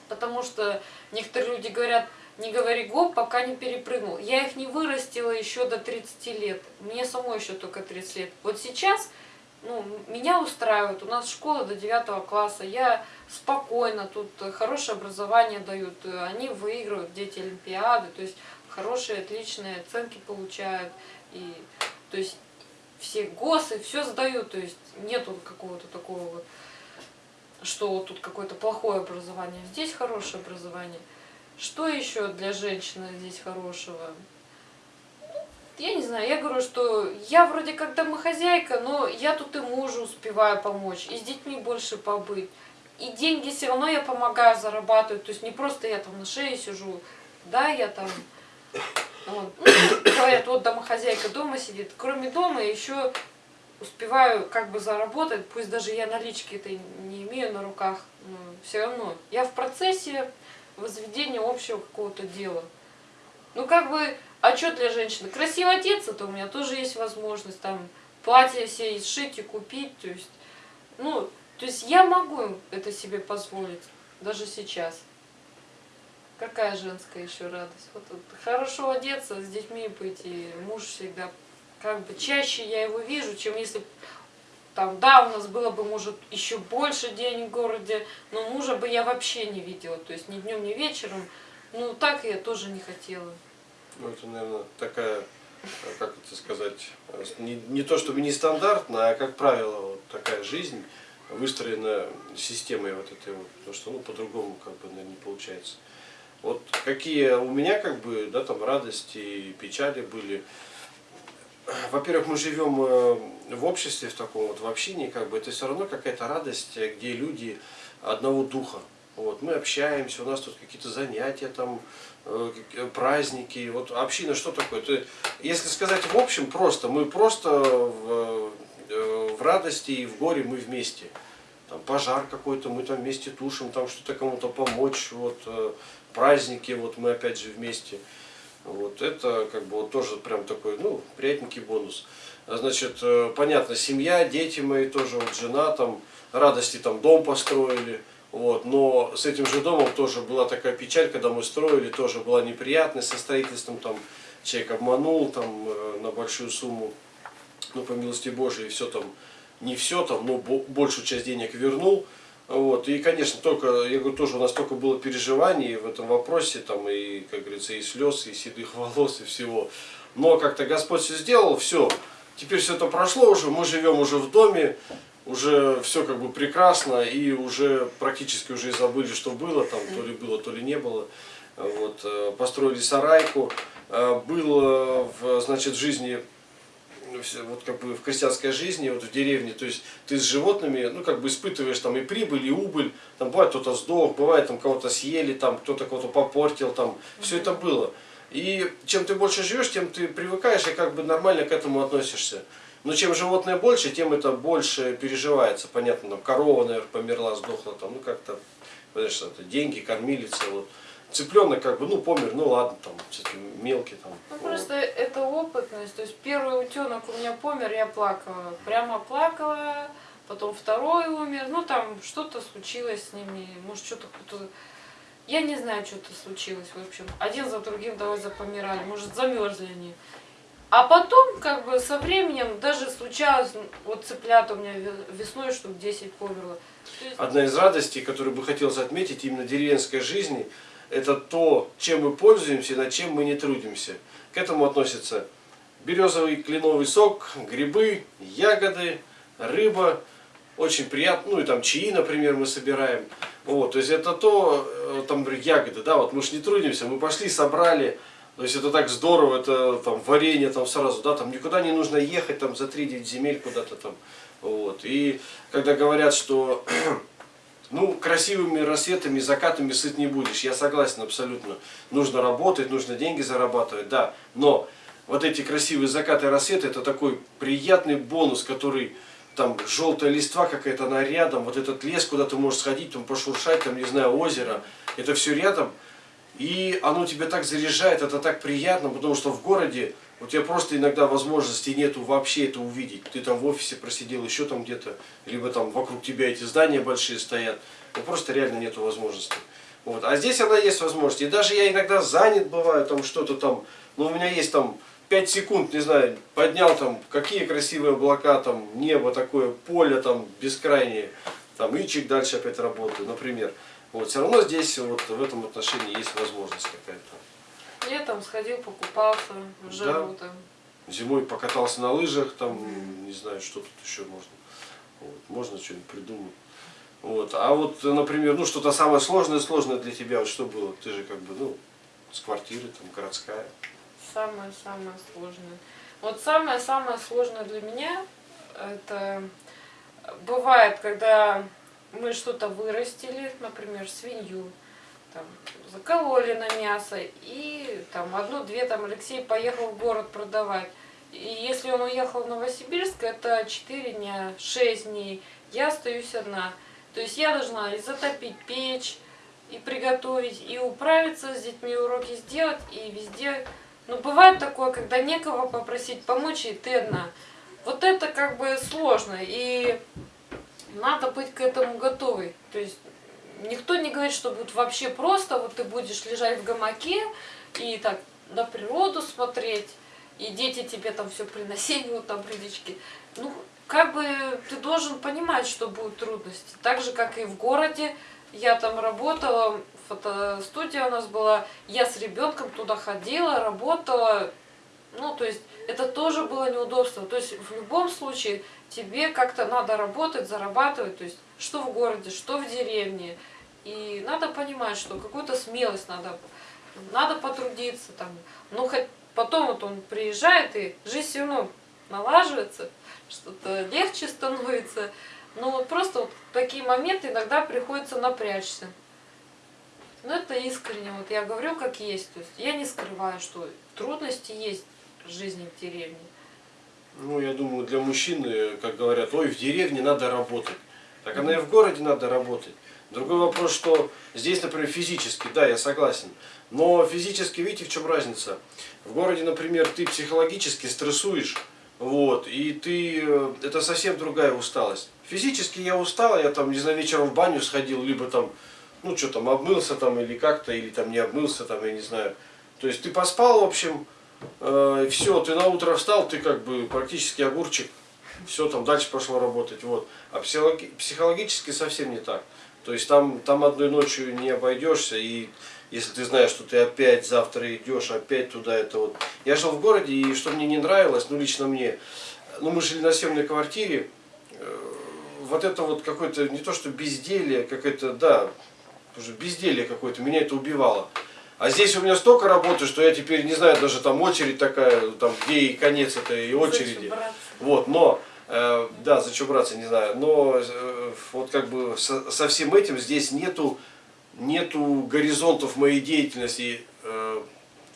потому что некоторые люди говорят, не говори гоп, пока не перепрыгнул. Я их не вырастила еще до 30 лет. Мне самой еще только 30 лет. Вот сейчас ну, меня устраивает. У нас школа до 9 класса. Я спокойно, тут хорошее образование дают. Они выигрывают, дети Олимпиады. То есть хорошие, отличные оценки получают. И, то есть все ГОСы, все сдают. То есть нету какого-то такого вот, что тут какое-то плохое образование. Здесь хорошее образование. Что еще для женщины здесь хорошего? Я не знаю, я говорю, что я вроде как домохозяйка, но я тут и мужу успеваю помочь, и с детьми больше побыть. И деньги все равно я помогаю зарабатывать, то есть не просто я там на шее сижу, да, я там, вот. ну, говорят, вот домохозяйка дома сидит. Кроме дома еще успеваю как бы заработать, пусть даже я налички это не имею на руках, но все равно. Я в процессе возведения общего какого-то дела. Ну как бы а что для женщины? Красиво одеться, то у меня тоже есть возможность там платье все сшить и купить. То есть, ну, то есть я могу это себе позволить, даже сейчас. Какая женская еще радость? Вот, вот хорошо одеться, с детьми быть, и муж всегда, как бы чаще я его вижу, чем если там, да, у нас было бы, может, еще больше денег в городе, но мужа бы я вообще не видела, то есть ни днем, ни вечером. Ну, так я тоже не хотела. Ну, это, наверное, такая, как это сказать, не, не то чтобы нестандартная, а, как правило, вот такая жизнь, выстроена системой вот этой вот, потому что, ну, по-другому, как бы, наверное, не получается. Вот какие у меня, как бы, да, там, радости и печали были. Во-первых, мы живем э, в обществе, в таком вот, в общине, как бы, это все равно какая-то радость, где люди одного духа. Вот, мы общаемся, у нас тут какие-то занятия, там, э, праздники. Вот община что такое? Это, если сказать в общем, просто, мы просто в, э, в радости и в горе мы вместе. Там пожар какой-то, мы там вместе тушим, там что-то кому-то помочь, вот э, праздники, вот мы опять же вместе. Вот это как бы вот тоже прям такой, ну, приятненький бонус. Значит, понятно, семья, дети мои тоже, вот жена там, радости там дом построили, вот, но с этим же домом тоже была такая печаль, когда мы строили, тоже была неприятность со строительством, там человек обманул там э, на большую сумму, ну по милости Божией, все там, не все там, но большую часть денег вернул. Вот, и, конечно, только, я говорю, тоже у нас только было переживаний в этом вопросе, там, и, как говорится, и слез, и седых (laughs) волос, и всего. Но как-то Господь все сделал, все, теперь все это прошло уже, мы живем уже в доме, уже все как бы прекрасно, и уже практически уже и забыли, что было там, то ли было, то ли не было. Вот, э, построили сарайку. Э, было в, значит, жизни, вот как бы в крестьянской жизни, вот в деревне, то есть ты с животными, ну как бы испытываешь там и прибыль, и убыль, там бывает кто-то сдох, бывает там кого-то съели, там кто-то кого-то попортил, там все это было. И чем ты больше живешь, тем ты привыкаешь и как бы нормально к этому относишься. Но чем животное больше, тем это больше переживается. Понятно, там корова, наверное, померла, сдохла, там, ну как-то, знаешь, это деньги, кормилица, вот. Цыпленок как бы, ну помер, ну ладно, там, все-таки мелкий там. Ну вот. просто это опытность. То есть первый утенок у меня помер, я плакала. Прямо плакала, потом второй умер. Ну там что-то случилось с ними, может что-то кто-то... Я не знаю, что-то случилось, в общем. Один за другим давай запомирали, может замерзли они. А потом, как бы, со временем даже случалось, вот цыплят у меня весной штук 10 померло. Есть... Одна из радостей, которую бы хотелось отметить именно деревенской жизни, это то, чем мы пользуемся над чем мы не трудимся. К этому относятся березовый кленовый сок, грибы, ягоды, рыба, очень приятно, ну и там чаи, например, мы собираем. Вот, то есть это то, э, там, ягоды, да, вот мы же не трудимся, мы пошли, собрали, то есть это так здорово, это там варенье там сразу, да, там никуда не нужно ехать там за 3-9 земель куда-то там. Вот. И когда говорят, что (clears throat) ну, красивыми рассветами, закатами сыт не будешь, я согласен абсолютно. Нужно работать, нужно деньги зарабатывать, да. Но вот эти красивые закаты и рассветы, это такой приятный бонус, который там желтая листва какая-то, она рядом, вот этот лес, куда ты можешь сходить, там пошуршать, там, не знаю, озеро, это все рядом. И оно тебя так заряжает, это так приятно, потому что в городе у тебя просто иногда возможности нету вообще это увидеть. Ты там в офисе просидел еще там где-то, либо там вокруг тебя эти здания большие стоят. Ну просто реально нету возможности. Вот. А здесь она есть возможность. И даже я иногда занят бываю, там что-то там, ну у меня есть там 5 секунд, не знаю, поднял там, какие красивые облака, там, небо такое, поле там бескрайнее, там, и чик дальше опять работаю, например. Вот, все равно здесь вот в этом отношении есть возможность какая-то. Летом сходил, покупался жару там. Зимой покатался на лыжах, там, не знаю, что тут еще можно. Вот, можно что-нибудь придумать. Вот. А вот, например, ну что-то самое сложное, сложное для тебя, вот что было? Ты же как бы, ну, с квартиры, там, городская. Самое-самое сложное. Вот самое-самое сложное для меня, это бывает, когда мы что-то вырастили, например, свинью, там, закололи на мясо, и там одну-две там Алексей поехал в город продавать. И если он уехал в Новосибирск, это 4 дня, 6 дней, я остаюсь одна. То есть я должна и затопить печь, и приготовить, и управиться с детьми, уроки сделать, и везде. Но бывает такое, когда некого попросить помочь, и ты одна. Вот это как бы сложно, и надо быть к этому готовой. То есть никто не говорит, что будет вообще просто, вот ты будешь лежать в гамаке и так на природу смотреть, и дети тебе там все приносили, вот там прилички. Ну, как бы ты должен понимать, что будут трудности. Так же, как и в городе. Я там работала, фотостудия у нас была, я с ребенком туда ходила, работала. Ну, то есть, это тоже было неудобство. То есть, в любом случае, тебе как-то надо работать, зарабатывать, то есть, что в городе, что в деревне. И надо понимать, что какую-то смелость надо, надо потрудиться там. Ну, хоть потом вот он приезжает, и жизнь все равно налаживается, что-то легче становится. Но вот просто вот такие моменты иногда приходится напрячься. Но это искренне, вот я говорю как есть. То есть я не скрываю, что трудности есть жизни в деревне. Ну, я думаю, для мужчины, как говорят, ой, в деревне надо работать. Так она и в городе надо работать. Другой вопрос, что здесь, например, физически, да, я согласен. Но физически, видите, в чем разница? В городе, например, ты психологически стрессуешь, вот, и ты, э, это совсем другая усталость. Физически я устал, я там, не знаю, вечером в баню сходил, либо там, ну, что там, обмылся там, или как-то, или там не обмылся там, я не знаю. То есть ты поспал, в общем, э, все, ты на утро встал, ты как бы практически огурчик, все, там дальше пошло работать, вот. А психологи психологически совсем не так. То есть там, там одной ночью не обойдешься, и если ты знаешь, что ты опять завтра идешь, опять туда, это вот. Я жил в городе, и что мне не нравилось, ну лично мне, ну мы жили на съемной квартире, э, вот это вот какое-то, не то что безделье, какое-то, да, уже безделье какое-то, меня это убивало. А здесь у меня столько работы, что я теперь не знаю, даже там очередь такая, там где и конец этой очереди. Вот, но Э, да, за что браться, не знаю. Но э, вот как бы со, со всем этим здесь нету, нету горизонтов моей деятельности э,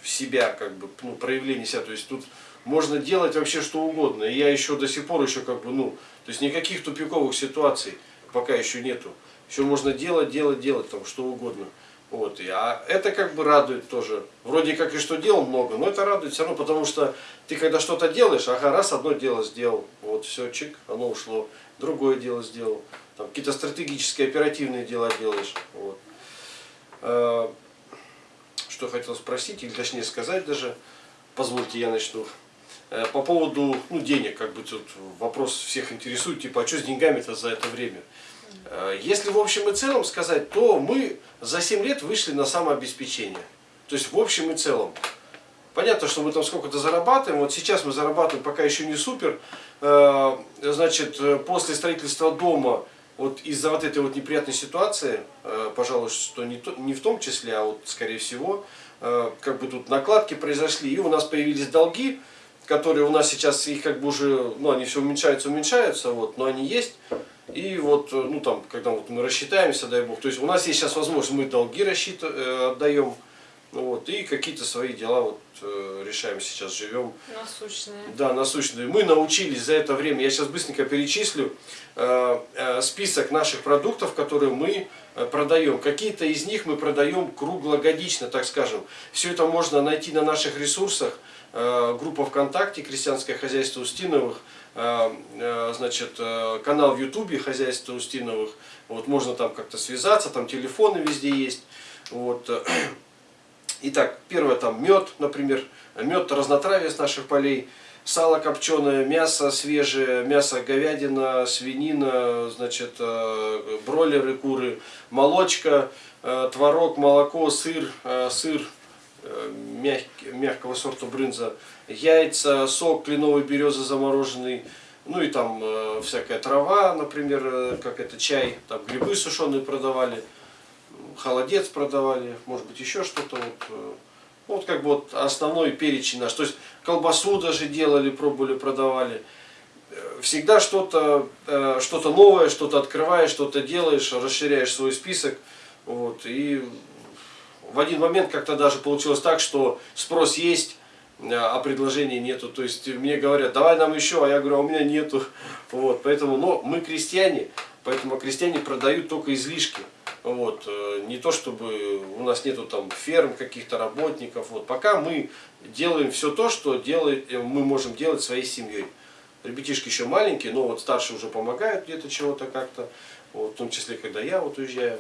в себя, как бы, ну, проявления себя. То есть тут можно делать вообще что угодно. И я еще до сих пор еще как бы, ну, то есть никаких тупиковых ситуаций пока еще нету. Еще можно делать, делать, делать, там, что угодно. Вот, и, а это как бы радует тоже. Вроде как и что дел много, но это радует все равно, потому что ты когда что-то делаешь, ага, раз одно дело сделал, вот все, чик, оно ушло, другое дело сделал. Там какие-то стратегические, оперативные дела делаешь. Вот. А, что хотел спросить, или точнее сказать даже, позвольте я начну. Э, по поводу ну, денег, как бы тут вопрос всех интересует, типа, а что с деньгами-то за это время? Э, если в общем и целом сказать, то мы за 7 лет вышли на самообеспечение. То есть в общем и целом. Понятно, что мы там сколько-то зарабатываем. Вот сейчас мы зарабатываем пока еще не супер. Э, значит, после строительства дома, вот из-за вот этой вот неприятной ситуации, э, пожалуй, что не, не в том числе, а вот скорее всего, как бы тут накладки произошли, и у нас появились долги, которые у нас сейчас, их как бы уже, ну, они все уменьшаются, уменьшаются, вот, но они есть. И вот, э, ну там, когда вот мы рассчитаемся, дай бог, то есть у нас есть сейчас возможность, мы долги рассчит, э, отдаем, Вот, и какие-то свои дела вот э, решаем сейчас, живем. Насущные. Да, насущные. Мы научились за это время, я сейчас быстренько перечислю, э, э, список наших продуктов, которые мы э, продаем. Какие-то из них мы продаем круглогодично, так скажем. Все это можно найти на наших ресурсах. Э, группа ВКонтакте «Крестьянское хозяйство Устиновых», значит, э, канал в Ютубе «Хозяйство Устиновых». Вот, можно там как-то связаться, там телефоны везде есть. Вот. (clears throat) Итак, первое там мед, например, мед разнотравие с наших полей, сало копченое, мясо свежее, мясо говядина, свинина, значит, э, бройлеры, куры, молочка, э, творог, молоко, сыр, э, сыр мягкого сорта брынза, яйца, сок кленовой березы замороженный, ну и там всякая трава, например, как это чай, там грибы сушеные продавали холодец продавали, может быть еще что-то. Вот, э, вот как бы вот основной перечень наш. То есть колбасу даже делали, пробовали, продавали. Э, всегда что-то э, что, -то, новое, что-то открываешь, что-то делаешь, расширяешь свой список. Вот, и в один момент как-то даже получилось так, что спрос есть, а предложений нету. То есть мне говорят, давай нам еще, а я говорю, а у меня нету. (laughs) Вот, поэтому, но мы крестьяне, поэтому крестьяне продают только излишки. Вот, э, не то чтобы у нас нету там ферм, каких-то работников. Вот, пока мы делаем все то, что делает, э, мы можем делать своей семьей. Ребятишки еще маленькие, но вот старшие уже помогают где-то чего-то как-то. Вот, в том числе, когда я вот уезжаю.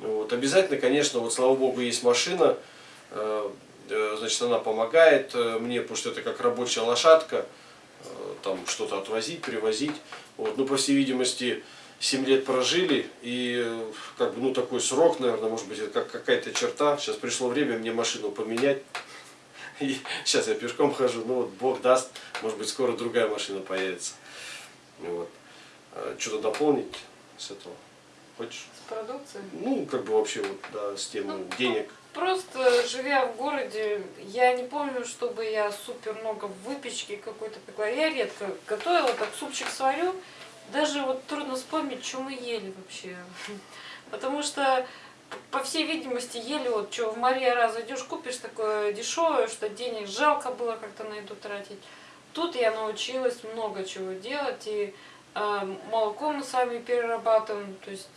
Вот, обязательно, конечно, вот слава богу, есть машина. Э, значит, она помогает мне, потому что это как рабочая лошадка. Там что-то отвозить, привозить. Вот, ну, по всей видимости, 7 лет прожили, и как бы, ну, такой срок, наверное, может быть, это как какая-то черта. Сейчас пришло время мне машину поменять. (laughs) И сейчас я пешком хожу, ну вот Бог даст, может быть, скоро другая машина появится. Вот. А Что-то дополнить с этого? Хочешь? С продукцией? Ну, как бы вообще вот, да, с темой ну, денег. Просто живя в городе, я не помню, чтобы я супер много выпечки какой-то пекла. Я редко готовила, так супчик сварю, даже вот трудно вспомнить, что мы ели вообще. (laughs) Потому что, по всей видимости, ели вот, что в Мария раз идешь, купишь такое дешевое, что денег жалко было как-то на это тратить. Тут я научилась много чего делать, и э, молоко мы сами перерабатываем, то есть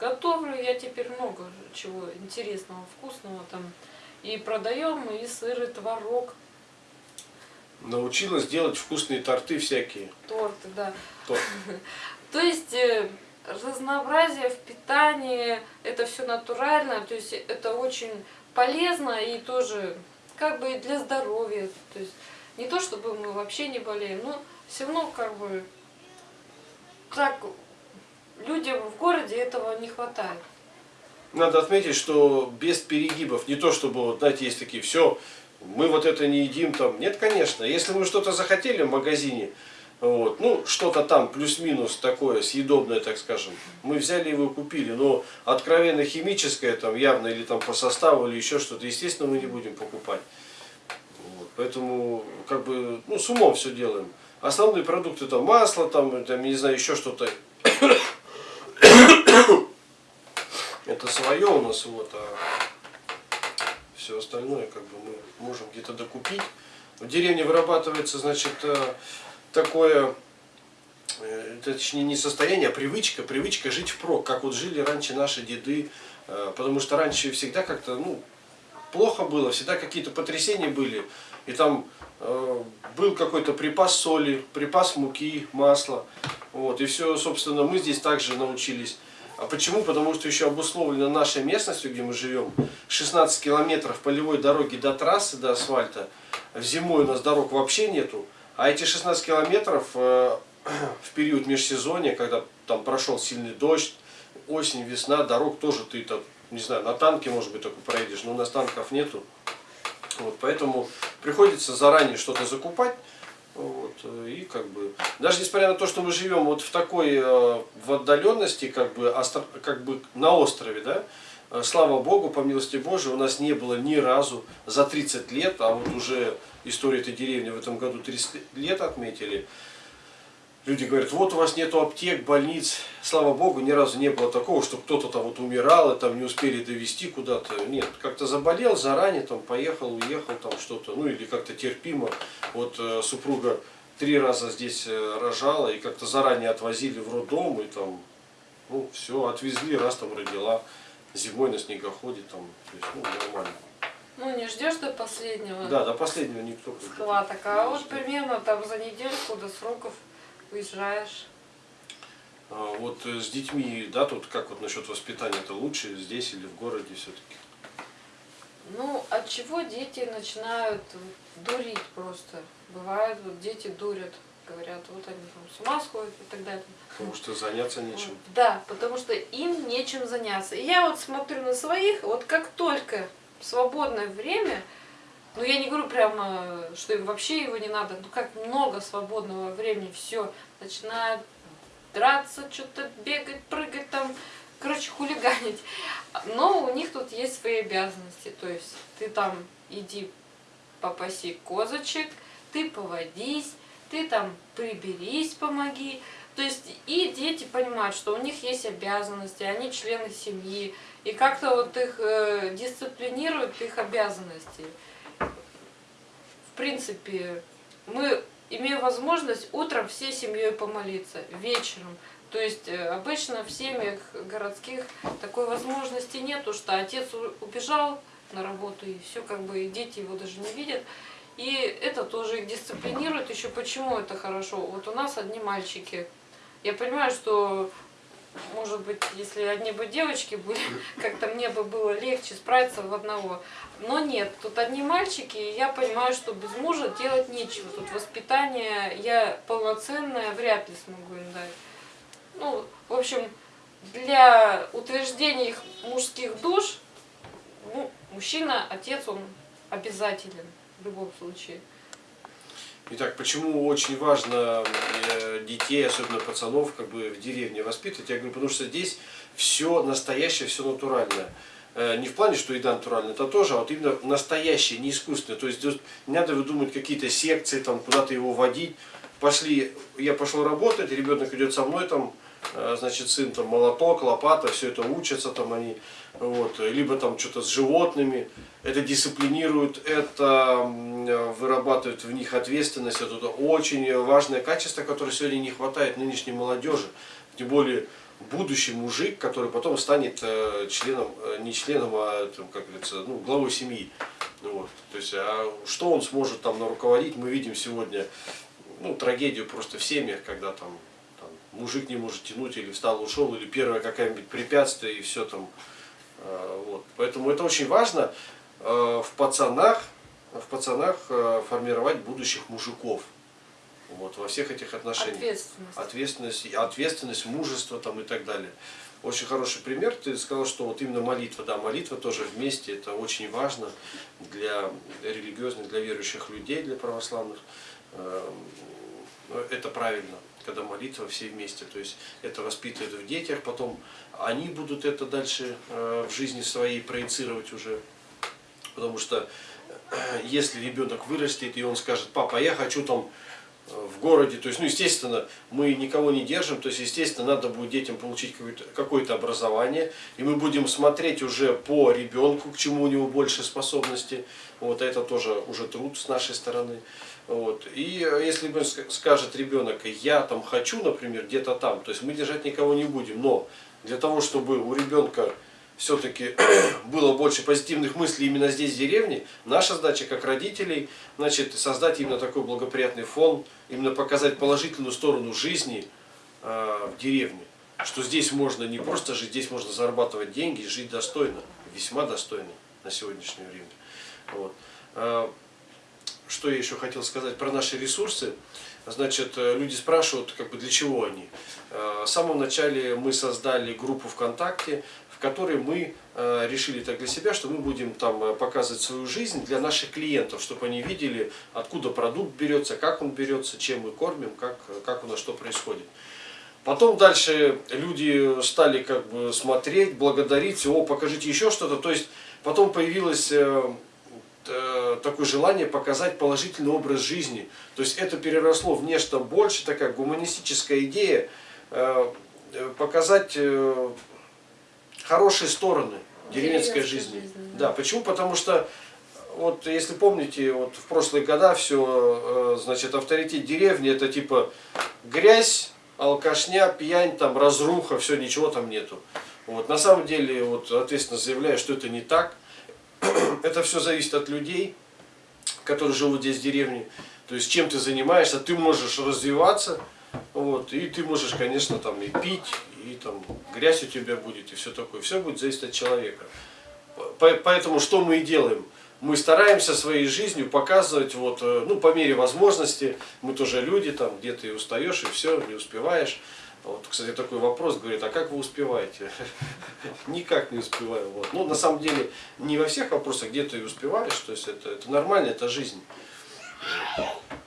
готовлю я теперь много чего интересного, вкусного там. И продаем, и сыр, и творог. Научилась делать вкусные торты всякие. Торты, да. Торт. (laughs) То есть э, разнообразие в питании, это все натурально, то есть это очень полезно и тоже как бы для здоровья. То есть не то, чтобы мы вообще не болеем, но все равно как бы так людям в городе этого не хватает. Надо отметить, что без перегибов, не то чтобы, вот, знаете, есть такие, все, мы вот это не едим там. Нет, конечно. Если мы что-то захотели в магазине, вот, ну, что-то там плюс-минус такое съедобное, так скажем, мы взяли его и купили, но откровенно химическое там явно или там по составу или еще что-то, естественно, мы не будем покупать. Вот, поэтому, как бы, ну, с умом все делаем. Основные продукты там масло, там, там не знаю, еще что-то. Это свое у нас, вот, а все остальное как бы мы можем где-то докупить. В деревне вырабатывается, значит, э, такое, э, точнее не состояние, а привычка, привычка жить впрок, как вот жили раньше наши деды, э, потому что раньше всегда как-то, ну, плохо было, всегда какие-то потрясения были, и там э, был какой-то припас соли, припас муки, масла, вот, и все, собственно, мы здесь также научились а почему? Потому что еще обусловлено нашей местностью, где мы живем, 16 километров полевой дороги до трассы, до асфальта. В зимой у нас дорог вообще нету. А эти 16 километров э, (clears throat) в период межсезонья, когда там прошел сильный дождь, осень, весна, дорог тоже ты там, не знаю, на танке, может быть, только проедешь, но у нас танков нету. Вот, поэтому приходится заранее что-то закупать. Вот, э, и как бы, даже несмотря на то, что мы живем вот в такой, э, в отдаленности, как бы, остро, как бы на острове, да, э, слава Богу, по милости Божией, у нас не было ни разу за 30 лет, а вот уже история этой деревни в этом году 30 лет отметили, люди говорят, вот у вас нету аптек, больниц. Слава Богу, ни разу не было такого, что кто-то там вот умирал и там не успели довести куда-то. Нет, как-то заболел заранее, там поехал, уехал, там что-то, ну или как-то терпимо. Вот э, супруга три раза здесь э, рожала и как-то заранее отвозили в роддом и там, ну все, отвезли, раз там родила. Зимой на снегоходе там, то есть, ну, нормально. Ну, не ждешь до последнего Да, до последнего никто. схваток, а вот примерно там за недельку до сроков уезжаешь. А, Вот э, с детьми, да, тут как вот насчет воспитания, это лучше здесь или в городе все-таки? Ну, от чего дети начинают дурить просто? Бывает, вот дети дурят, говорят, вот они там с ума сходят и так далее. Потому что заняться нечем. Да, потому что им нечем заняться. И я вот смотрю на своих, вот как только свободное время, ну я не говорю прямо, что им вообще его не надо, ну как много свободного времени, все, начинают драться, что-то бегать, прыгать там, короче, хулиганить. Но у них тут есть свои обязанности, то есть ты там иди попаси козочек, ты поводись, ты там приберись, помоги. То есть и дети понимают, что у них есть обязанности, они члены семьи, и как-то вот их э, дисциплинируют их обязанности. Принципе, мы имеем возможность утром всей семьей помолиться, вечером. То есть э, обычно в семьях городских такой возможности нету, что отец убежал на работу и все, как бы и дети его даже не видят. И это тоже их дисциплинирует. Еще почему это хорошо? Вот у нас одни мальчики. Я понимаю, что может быть, если одни бы девочки были, (laughs) как-то мне бы было легче справиться в одного. Но нет, тут одни мальчики, и я понимаю, что без мужа делать нечего. Тут воспитание я полноценное вряд ли смогу им дать. Ну, в общем, для утверждения их мужских душ, ну, мужчина, отец, он обязателен в любом случае. Итак, почему очень важно э, детей, особенно пацанов, как бы в деревне воспитывать? Я говорю, потому что здесь все настоящее, все натуральное. Э, Не в плане, что еда натуральная, это тоже, а вот именно настоящее, не искусственное. То есть не надо выдумывать какие-то секции, там куда-то его водить. Пошли, я пошел работать, ребенок идет со мной, там, э, значит, сын там молоток, лопата, все это учатся там они, вот, либо там что-то с животными, это дисциплинирует, это э, вырабатывает в них ответственность, это очень важное качество, которое сегодня не хватает нынешней молодежи, тем более будущий мужик, который потом станет э, членом, э, не членом, а, там, как говорится, ну, главой семьи. Вот. То есть, а что он сможет там руководить, мы видим сегодня, ну, трагедию просто в семьях, когда там, там мужик не может тянуть, или встал, ушел, или первое какое-нибудь препятствие, и все там. Э, Вот. Поэтому это очень важно э, в пацанах, в пацанах э, формировать будущих мужиков. Вот, во всех этих отношениях. Ответственность. Ответственность, ответственность, мужество там и так далее. Очень хороший пример. Ты сказал, что вот именно молитва, да, молитва тоже вместе, это очень важно для религиозных, для верующих людей, для православных. Эм, ну, Это правильно, когда молитва все вместе. То есть это воспитывает в детях, потом они будут это дальше э, в жизни своей проецировать уже. Потому что э, если ребенок вырастет и он скажет, папа, я хочу там э, в городе, то есть, ну, естественно, мы никого не держим, то есть, естественно, надо будет детям получить какое-то какое образование, и мы будем смотреть уже по ребенку, к чему у него больше способностей, вот это тоже уже труд с нашей стороны. Вот. И э, если скажет ребенок, я там хочу, например, где-то там, то есть мы держать никого не будем, но для того, чтобы у ребенка все-таки (clears throat) было больше позитивных мыслей именно здесь, в деревне, наша задача как родителей, значит, создать именно такой благоприятный фон, именно показать положительную сторону жизни э, в деревне. Что здесь можно не просто жить, здесь можно зарабатывать деньги и жить достойно, весьма достойно на сегодняшнее время. Вот. Что я еще хотел сказать про наши ресурсы. Значит, э, люди спрашивают, как бы для чего они. Э, В самом начале мы создали группу ВКонтакте, в которой мы э, решили так для себя, что мы будем там показывать свою жизнь для наших клиентов, чтобы они видели, откуда продукт берется, как он берется, чем мы кормим, как, как у нас что происходит. Потом дальше люди стали как бы смотреть, благодарить, о, покажите еще что-то. То есть потом появилось э, такое желание показать положительный образ жизни. То есть это переросло в нечто больше, такая гуманистическая идея, э, э, показать э, хорошие стороны деревенской Деревенской жизни. жизни, Да, да. почему? Потому что вот если помните, вот в прошлые года все, значит, авторитет деревни это типа грязь, алкашня, пьянь, там разруха, все, ничего там нету. Вот на самом деле, вот ответственно заявляю, что это не так. Это все зависит от людей, которые живут здесь в деревне. То есть чем ты занимаешься, ты можешь развиваться, вот, и ты можешь, конечно, там и пить, и там грязь у тебя будет, и все такое. Все будет зависеть от человека. По- Поэтому что мы и делаем? Мы стараемся своей жизнью показывать, вот, э, ну, по мере возможности, мы тоже люди, там, где-то и устаешь, и все, не успеваешь. Вот, кстати, такой вопрос, говорит, а как вы успеваете? (laughs) Никак не успеваю. Вот. Ну, на самом деле, не во всех вопросах где-то и успеваешь, то есть это, это нормально, это жизнь.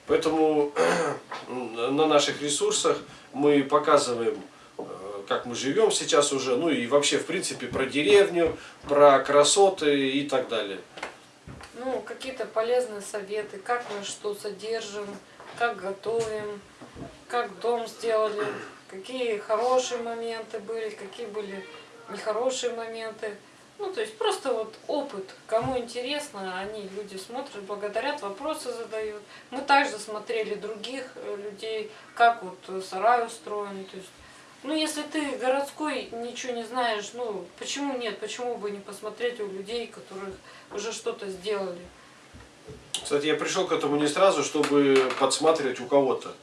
Поэтому (clears throat) на наших ресурсах мы показываем, э, как мы живем сейчас уже, ну и вообще, в принципе, про деревню, про красоты и так далее. Ну, какие-то полезные советы, как мы что содержим, как готовим, как дом сделали, какие хорошие моменты были, какие были нехорошие моменты. Ну, то есть просто вот опыт. Кому интересно, они, люди смотрят, благодарят, вопросы задают. Мы также смотрели других э, людей, как вот э, сарай устроен. То есть, ну, если ты городской, ничего не знаешь, ну, почему нет? Почему бы не посмотреть у людей, которых уже что-то сделали? Кстати, я пришел к этому не сразу, чтобы подсматривать у кого-то.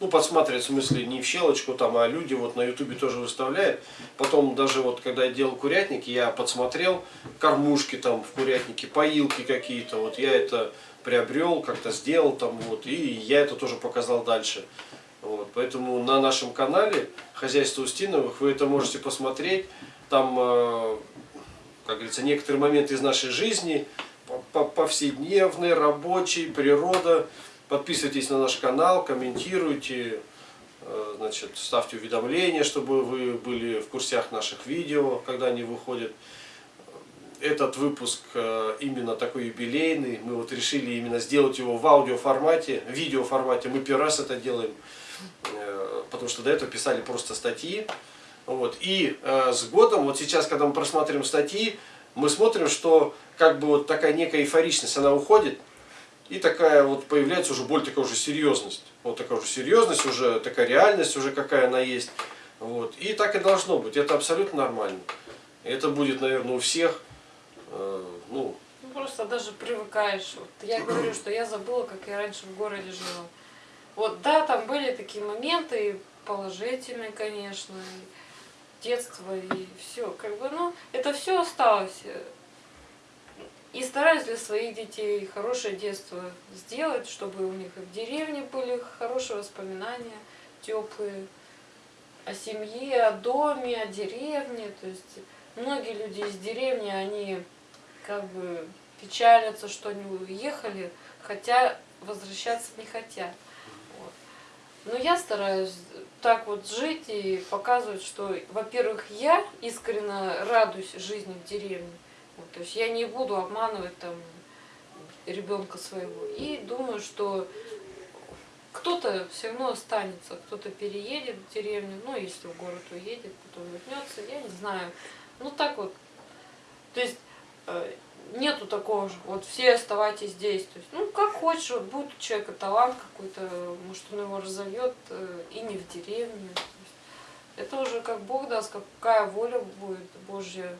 Ну, подсматривать в смысле не в щелочку там, а люди вот на ютубе тоже выставляют. Потом даже вот, когда я делал курятник, я подсмотрел кормушки там в курятнике, поилки какие-то. Вот я это приобрел, как-то сделал там вот, и я это тоже показал дальше. Вот, поэтому на нашем канале Хозяйство Устиновых вы это можете посмотреть. Там, э, как говорится, некоторые моменты из нашей жизни, по- по- повседневные, рабочие, природа. Подписывайтесь на наш канал, комментируйте, э, значит, ставьте уведомления, чтобы вы были в курсах наших видео, когда они выходят. Этот выпуск э, именно такой юбилейный. Мы вот решили именно сделать его в аудиоформате, в видеоформате. Мы первый раз это делаем, э, потому что до этого писали просто статьи. Вот. И с годом, вот сейчас, когда мы просматриваем статьи, мы смотрим, что как бы вот такая некая эйфоричность, она уходит, и такая вот появляется уже более такая уже серьезность. Вот такая уже серьезность, уже такая реальность, уже какая она есть. Вот. И так и должно быть. Это абсолютно нормально. Это будет, наверное, у всех. э, ну, Ну, просто даже привыкаешь. Вот я (clears throat) говорю, что я забыла, как я раньше в городе жила. Вот, да, там были такие моменты, и положительные, конечно, и детство, и все. Как бы, ну, это все осталось. И стараюсь для своих детей хорошее детство сделать, чтобы у них и в деревне были хорошие воспоминания, теплые о семье, о доме, о деревне. То есть многие люди из деревни, они как бы печалятся, что они уехали, хотя возвращаться не хотят. Вот. Но я стараюсь так вот жить и показывать, что, во-первых, я искренне радуюсь жизни в деревне. Вот, то есть я не буду обманывать там ребенка своего. И думаю, что кто-то все равно останется, кто-то переедет в деревню, ну, если в город уедет, потом вернется, я не знаю. Ну, так вот. То есть э, нету такого же, вот все оставайтесь здесь. То есть, ну, как хочешь, вот будет у человека талант какой-то, может, он его разовьет э, и не в деревне. Это уже как Бог даст, какая воля будет Божья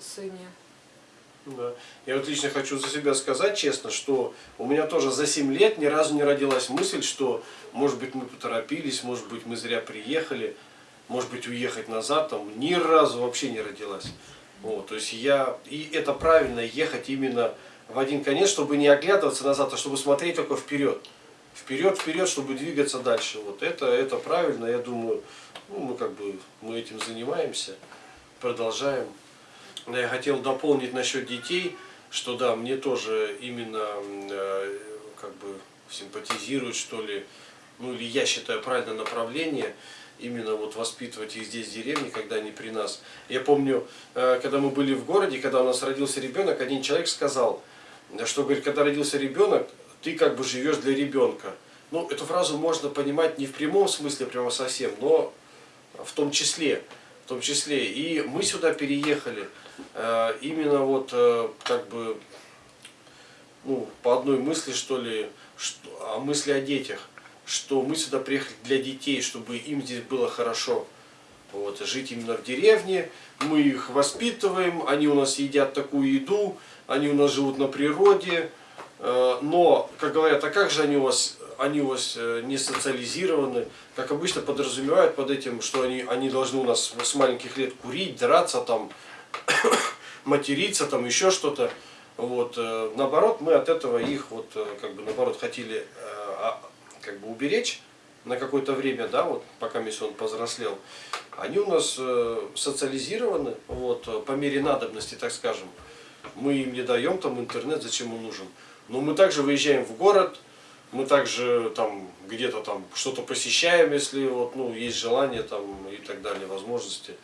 сыне. да. Я вот лично хочу за себя сказать честно, что у меня тоже за 7 лет ни разу не родилась мысль, что, может быть, мы поторопились, может быть, мы зря приехали, может быть, уехать назад, там, ни разу вообще не родилась. Вот, то есть я, и это правильно, ехать именно в один конец, чтобы не оглядываться назад, а чтобы смотреть только вперед. Вперед, вперед, чтобы двигаться дальше. Вот это, это правильно, я думаю, ну, мы как бы, мы этим занимаемся, продолжаем. Но Я хотел дополнить насчет детей, что да, мне тоже именно э, как бы симпатизирует, что ли, ну или я считаю правильное направление, именно вот воспитывать их здесь в деревне, когда они при нас. Я помню, э, когда мы были в городе, когда у нас родился ребенок, один человек сказал, что говорит, когда родился ребенок, ты как бы живешь для ребенка. Ну, эту фразу можно понимать не в прямом смысле, прямо совсем, но в том числе. В том числе. И мы сюда переехали э, именно вот э, как бы ну, по одной мысли, что ли, что, о мысли о детях, что мы сюда приехали для детей, чтобы им здесь было хорошо. Вот, жить именно в деревне, мы их воспитываем, они у нас едят такую еду, они у нас живут на природе, э, но, как говорят, а как же они у вас, они у вас э, не социализированы, как обычно подразумевают под этим, что они, они должны у нас с маленьких лет курить, драться, там, (coughs) материться, там, еще что-то. Вот, э, наоборот, мы от этого их, вот, как бы, наоборот, хотели а, как бы уберечь на какое-то время, да, вот, пока он повзрослел они у нас э, социализированы вот, по мере надобности, так скажем. Мы им не даем там интернет, зачем он нужен. Но мы также выезжаем в город, мы также там где-то там что-то посещаем, если вот, ну, есть желание там, и так далее, возможности.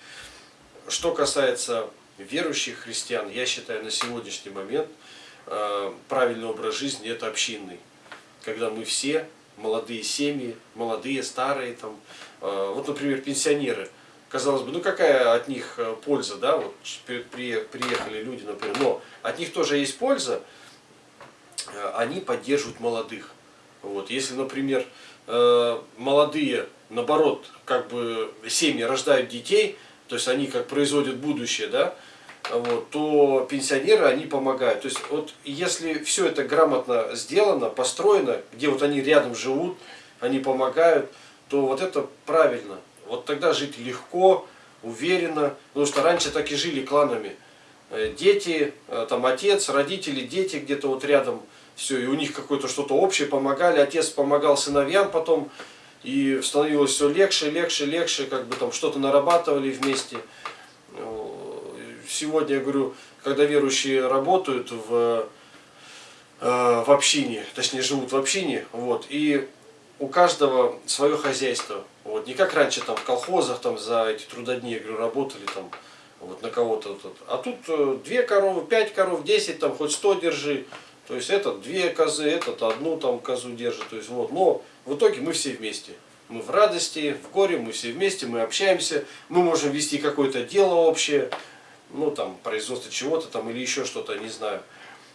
Что касается верующих христиан, я считаю на сегодняшний момент э, правильный образ жизни это общинный. Когда мы все, молодые семьи, молодые, старые, там, э, вот, например, пенсионеры – казалось бы, ну какая от них э, польза, да, вот приехали люди, например, но от них тоже есть польза, э, они поддерживают молодых. Вот, если, например, э, молодые, наоборот, как бы семьи рождают детей, то есть они как производят будущее, да, вот, то пенсионеры, они помогают. То есть вот если все это грамотно сделано, построено, где вот они рядом живут, они помогают, то вот это правильно. Вот тогда жить легко, уверенно, потому что раньше так и жили кланами. Э, дети, э, там отец, родители, дети где-то вот рядом, все, и у них какое-то что-то общее помогали, отец помогал сыновьям потом, и становилось все легче, легче, легче, как бы там что-то нарабатывали вместе. Э, сегодня, я говорю, когда верующие работают в, в общине, точнее живут в общине, вот, и у каждого свое хозяйство. Вот, не как раньше там в колхозах там за эти трудодни, я говорю, работали там вот на кого-то. Вот, а тут э, две коровы, пять коров, десять, там хоть сто держи. То есть этот две козы, этот одну там козу держит. То есть вот, но в итоге мы все вместе. Мы в радости, в горе, мы все вместе, мы общаемся, мы можем вести какое-то дело общее, ну там производство чего-то там или еще что-то, не знаю.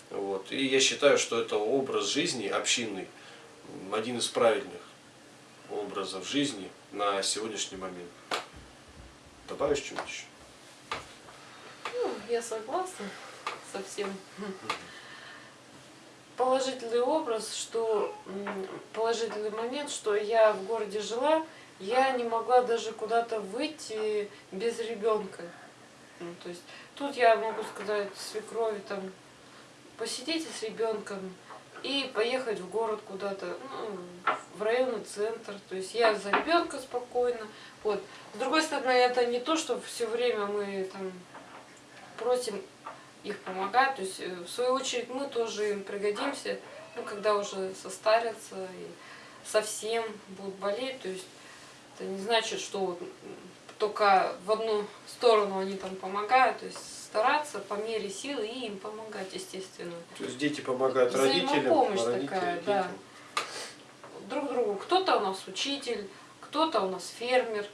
Вот. И я считаю, что это образ жизни общинный, один из правильных образов жизни на сегодняшний момент. Добавишь что-нибудь еще? Ну, я согласна со всем. Положительный образ, что положительный момент, что я в городе жила, я не могла даже куда-то выйти без ребенка. Ну, то есть тут я могу сказать свекрови там посидите с ребенком, и поехать в город куда-то, ну, в районный центр. То есть я за ребенка спокойно. Вот. С другой стороны, это не то, что все время мы там просим их помогать. То есть, э, в свою очередь, мы тоже им пригодимся, ну, когда уже состарятся и совсем будут болеть. То есть, это не значит, что вот только в одну сторону они там помогают. То есть, стараться по мере сил и им помогать, естественно. То есть дети помогают родителям, а родители такая, детям. да. Друг другу. Кто-то у нас учитель, кто-то у нас фермер,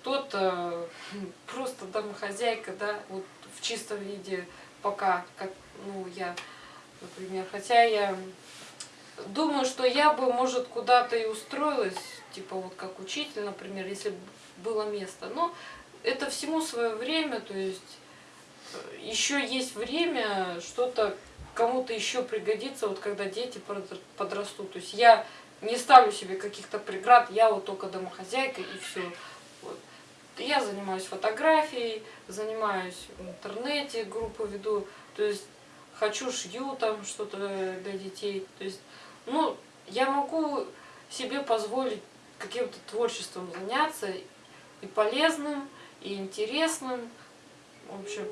кто-то (laughs) просто домохозяйка, да, вот в чистом виде пока, как, ну, я, например, хотя я думаю, что я бы, может, куда-то и устроилась, типа вот как учитель, например, если было место, но это всему свое время, то есть еще есть время что-то кому-то еще пригодится, вот когда дети подрастут. То есть я не ставлю себе каких-то преград, я вот только домохозяйка и все. Я занимаюсь фотографией, занимаюсь в интернете, группу веду, то есть хочу шью там что-то для детей. То есть, ну, я могу себе позволить каким-то творчеством заняться и полезным, и интересным. В общем,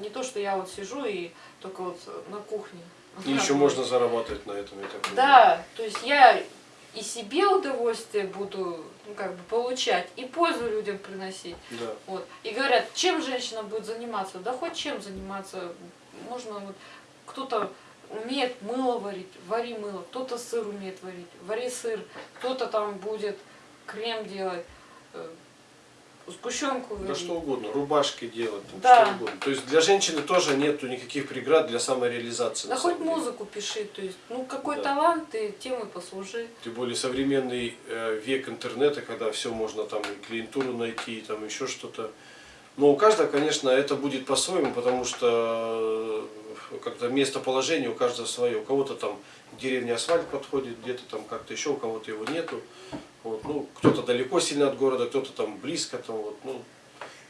не то, что я вот сижу и только вот на кухне. И еще можно заработать на этом, я так Да, то есть я и себе удовольствие буду ну, как бы получать, и пользу людям приносить. Да. Вот. И говорят, чем женщина будет заниматься? Да хоть чем заниматься. Можно вот кто-то умеет мыло варить, вари мыло, кто-то сыр умеет варить, вари сыр, кто-то там будет крем делать, э, сгущенку Да что угодно, рубашки делать, там, Да. что угодно. То есть для женщины тоже нету никаких преград для самореализации. Да хоть музыку пиши, то есть, ну какой Да. талант ты, тем и послужи. Тем более современный э, век интернета, когда все можно там и клиентуру найти, и там еще что-то. Но у каждого, конечно, это будет по-своему, потому что э, как-то местоположение у каждого свое. У кого-то там деревня асфальт подходит, где-то там как-то еще, у кого-то его нету. Вот, ну, кто-то далеко сильно от города, кто-то там близко, там, вот, ну,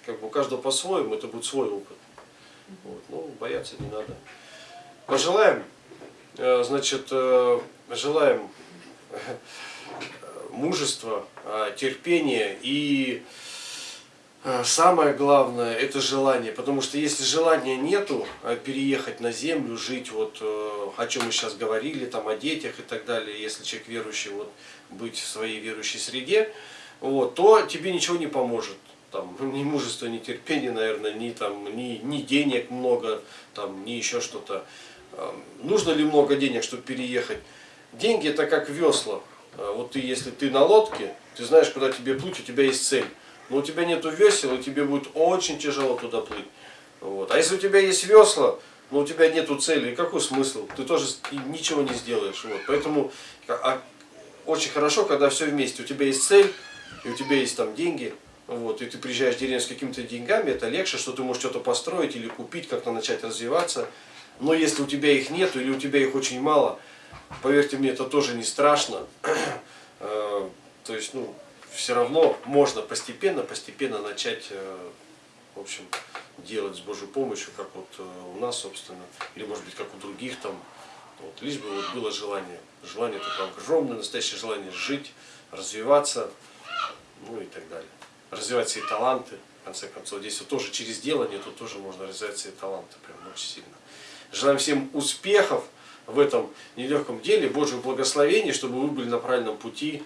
как бы у каждого по-своему, это будет свой опыт. Вот, ну, бояться не надо. Пожелаем, э, значит, э, желаем э, мужества, терпения и самое главное это желание, потому что если желания нету э, переехать на землю, жить вот э, о чем мы сейчас говорили, там о детях и так далее, если человек верующий, вот быть в своей верующей среде, вот, то тебе ничего не поможет. Там, (laughs) ни мужества, ни терпения, наверное, ни, там, ни, ни денег много, там, ни еще что-то. Э, Нужно ли много денег, чтобы переехать? Деньги это как весла. Э, Вот ты, если ты на лодке, ты знаешь, куда тебе плыть, у тебя есть цель. Но у тебя нету весел, и тебе будет очень тяжело туда плыть. Вот. А если у тебя есть весла, но у тебя нету цели, какой смысл? Ты тоже ничего не сделаешь. Вот. Поэтому а- а, очень хорошо, когда все вместе. У тебя есть цель, и у тебя есть там деньги, вот, и ты приезжаешь в деревню с какими-то деньгами, это легче, что ты можешь что-то построить или купить, как-то начать развиваться. Но если у тебя их нет, или у тебя их очень мало, поверьте мне, это тоже не страшно. (clears throat) Э, То есть, ну, все равно можно постепенно, постепенно начать, э, в общем, делать с Божьей помощью, как вот э, у нас, собственно, или, может быть, как у других там. Вот, лишь бы вот было желание. Желание такое огромное, настоящее желание жить, развиваться, ну и так далее. Развивать свои таланты, в конце концов. Здесь вот тоже через делание, тут тоже можно развивать свои таланты прям очень сильно. Желаем всем успехов в этом нелегком деле, Божьего благословения, чтобы вы были на правильном пути.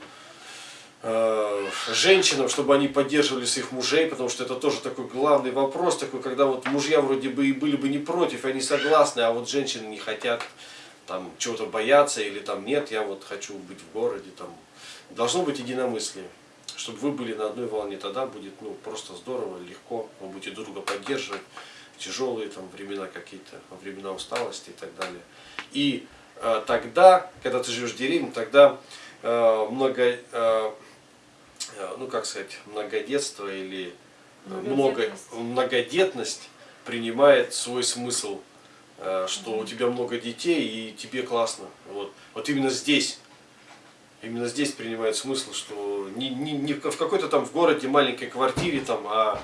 Э, Женщинам, чтобы они поддерживали своих мужей, потому что это тоже такой главный вопрос, такой, когда вот мужья вроде бы и были бы не против, они согласны, а вот женщины не хотят там чего-то бояться или там нет, я вот хочу быть в городе, там. Должно быть единомыслие, чтобы вы были на одной волне, тогда будет ну просто здорово, легко, вы будете друг друга поддерживать, тяжелые там времена какие-то, времена усталости и так далее. И э, тогда, когда ты живешь в деревне, тогда э, много, э, ну как сказать, многодетство или э, много, Многодетность. многодетность принимает свой смысл, э, что у тебя много детей и тебе классно. Вот, вот именно здесь, именно здесь принимает смысл, что не, не, не в в какой-то там в городе маленькой квартире там, а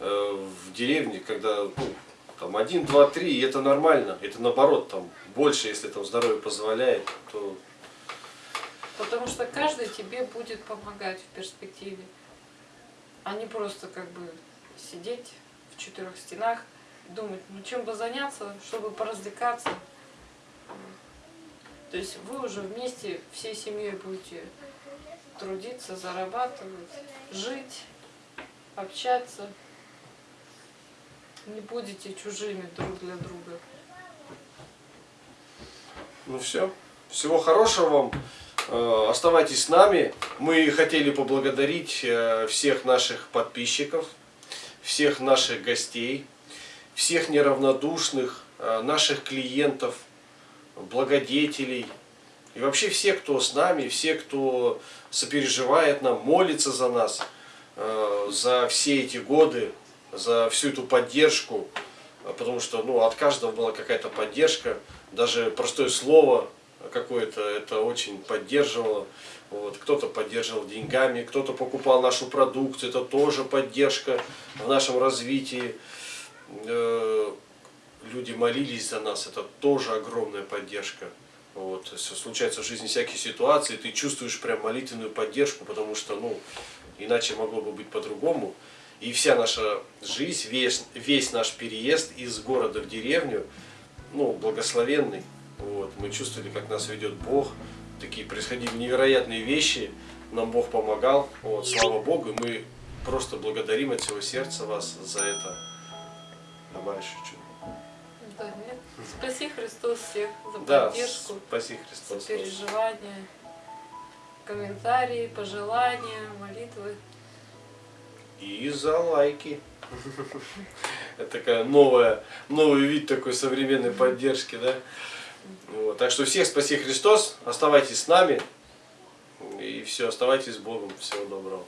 э, в деревне, когда ну, там один, два, три, и это нормально, это наоборот там больше, если там здоровье позволяет, то Потому что каждый тебе будет помогать в перспективе. А не просто как бы сидеть в четырех стенах, думать, ну чем бы заняться, чтобы поразвлекаться. То есть вы уже вместе всей семьей будете трудиться, зарабатывать, жить, общаться. Не будете чужими друг для друга. Ну все. Всего хорошего вам. Э, Оставайтесь с нами. Мы хотели поблагодарить э, всех наших подписчиков, всех наших гостей, всех неравнодушных, э, наших клиентов, благодетелей. И вообще все, кто с нами, все, кто сопереживает нам, молится за нас, за все эти годы, за всю эту поддержку. Потому что ну, от каждого была какая-то поддержка, даже простое слово какое-то это очень поддерживало. Вот. Кто-то поддерживал деньгами, кто-то покупал нашу продукцию, это тоже поддержка в нашем развитии. Э, Люди молились за нас, это тоже огромная поддержка. Вот. Если случаются в жизни всякие ситуации, ты чувствуешь прям молитвенную поддержку, потому что ну, иначе могло бы быть по-другому. И вся наша жизнь, весь, весь наш переезд из города в деревню, ну, благословенный. Вот. Мы чувствовали, как нас ведет Бог. Такие происходили невероятные вещи. Нам Бог помогал. Вот. Слава Богу. И мы просто благодарим от всего сердца вас за это. Добавишь чуть-чуть. Да, нет. Спаси Христос всех за Да, поддержку, спаси за Христос. переживания, комментарии, пожелания, молитвы. И за лайки. Это такая новая, новый вид такой современной поддержки, да? Вот. Так что всех спаси Христос, оставайтесь с нами. И все, оставайтесь с Богом. Всего доброго.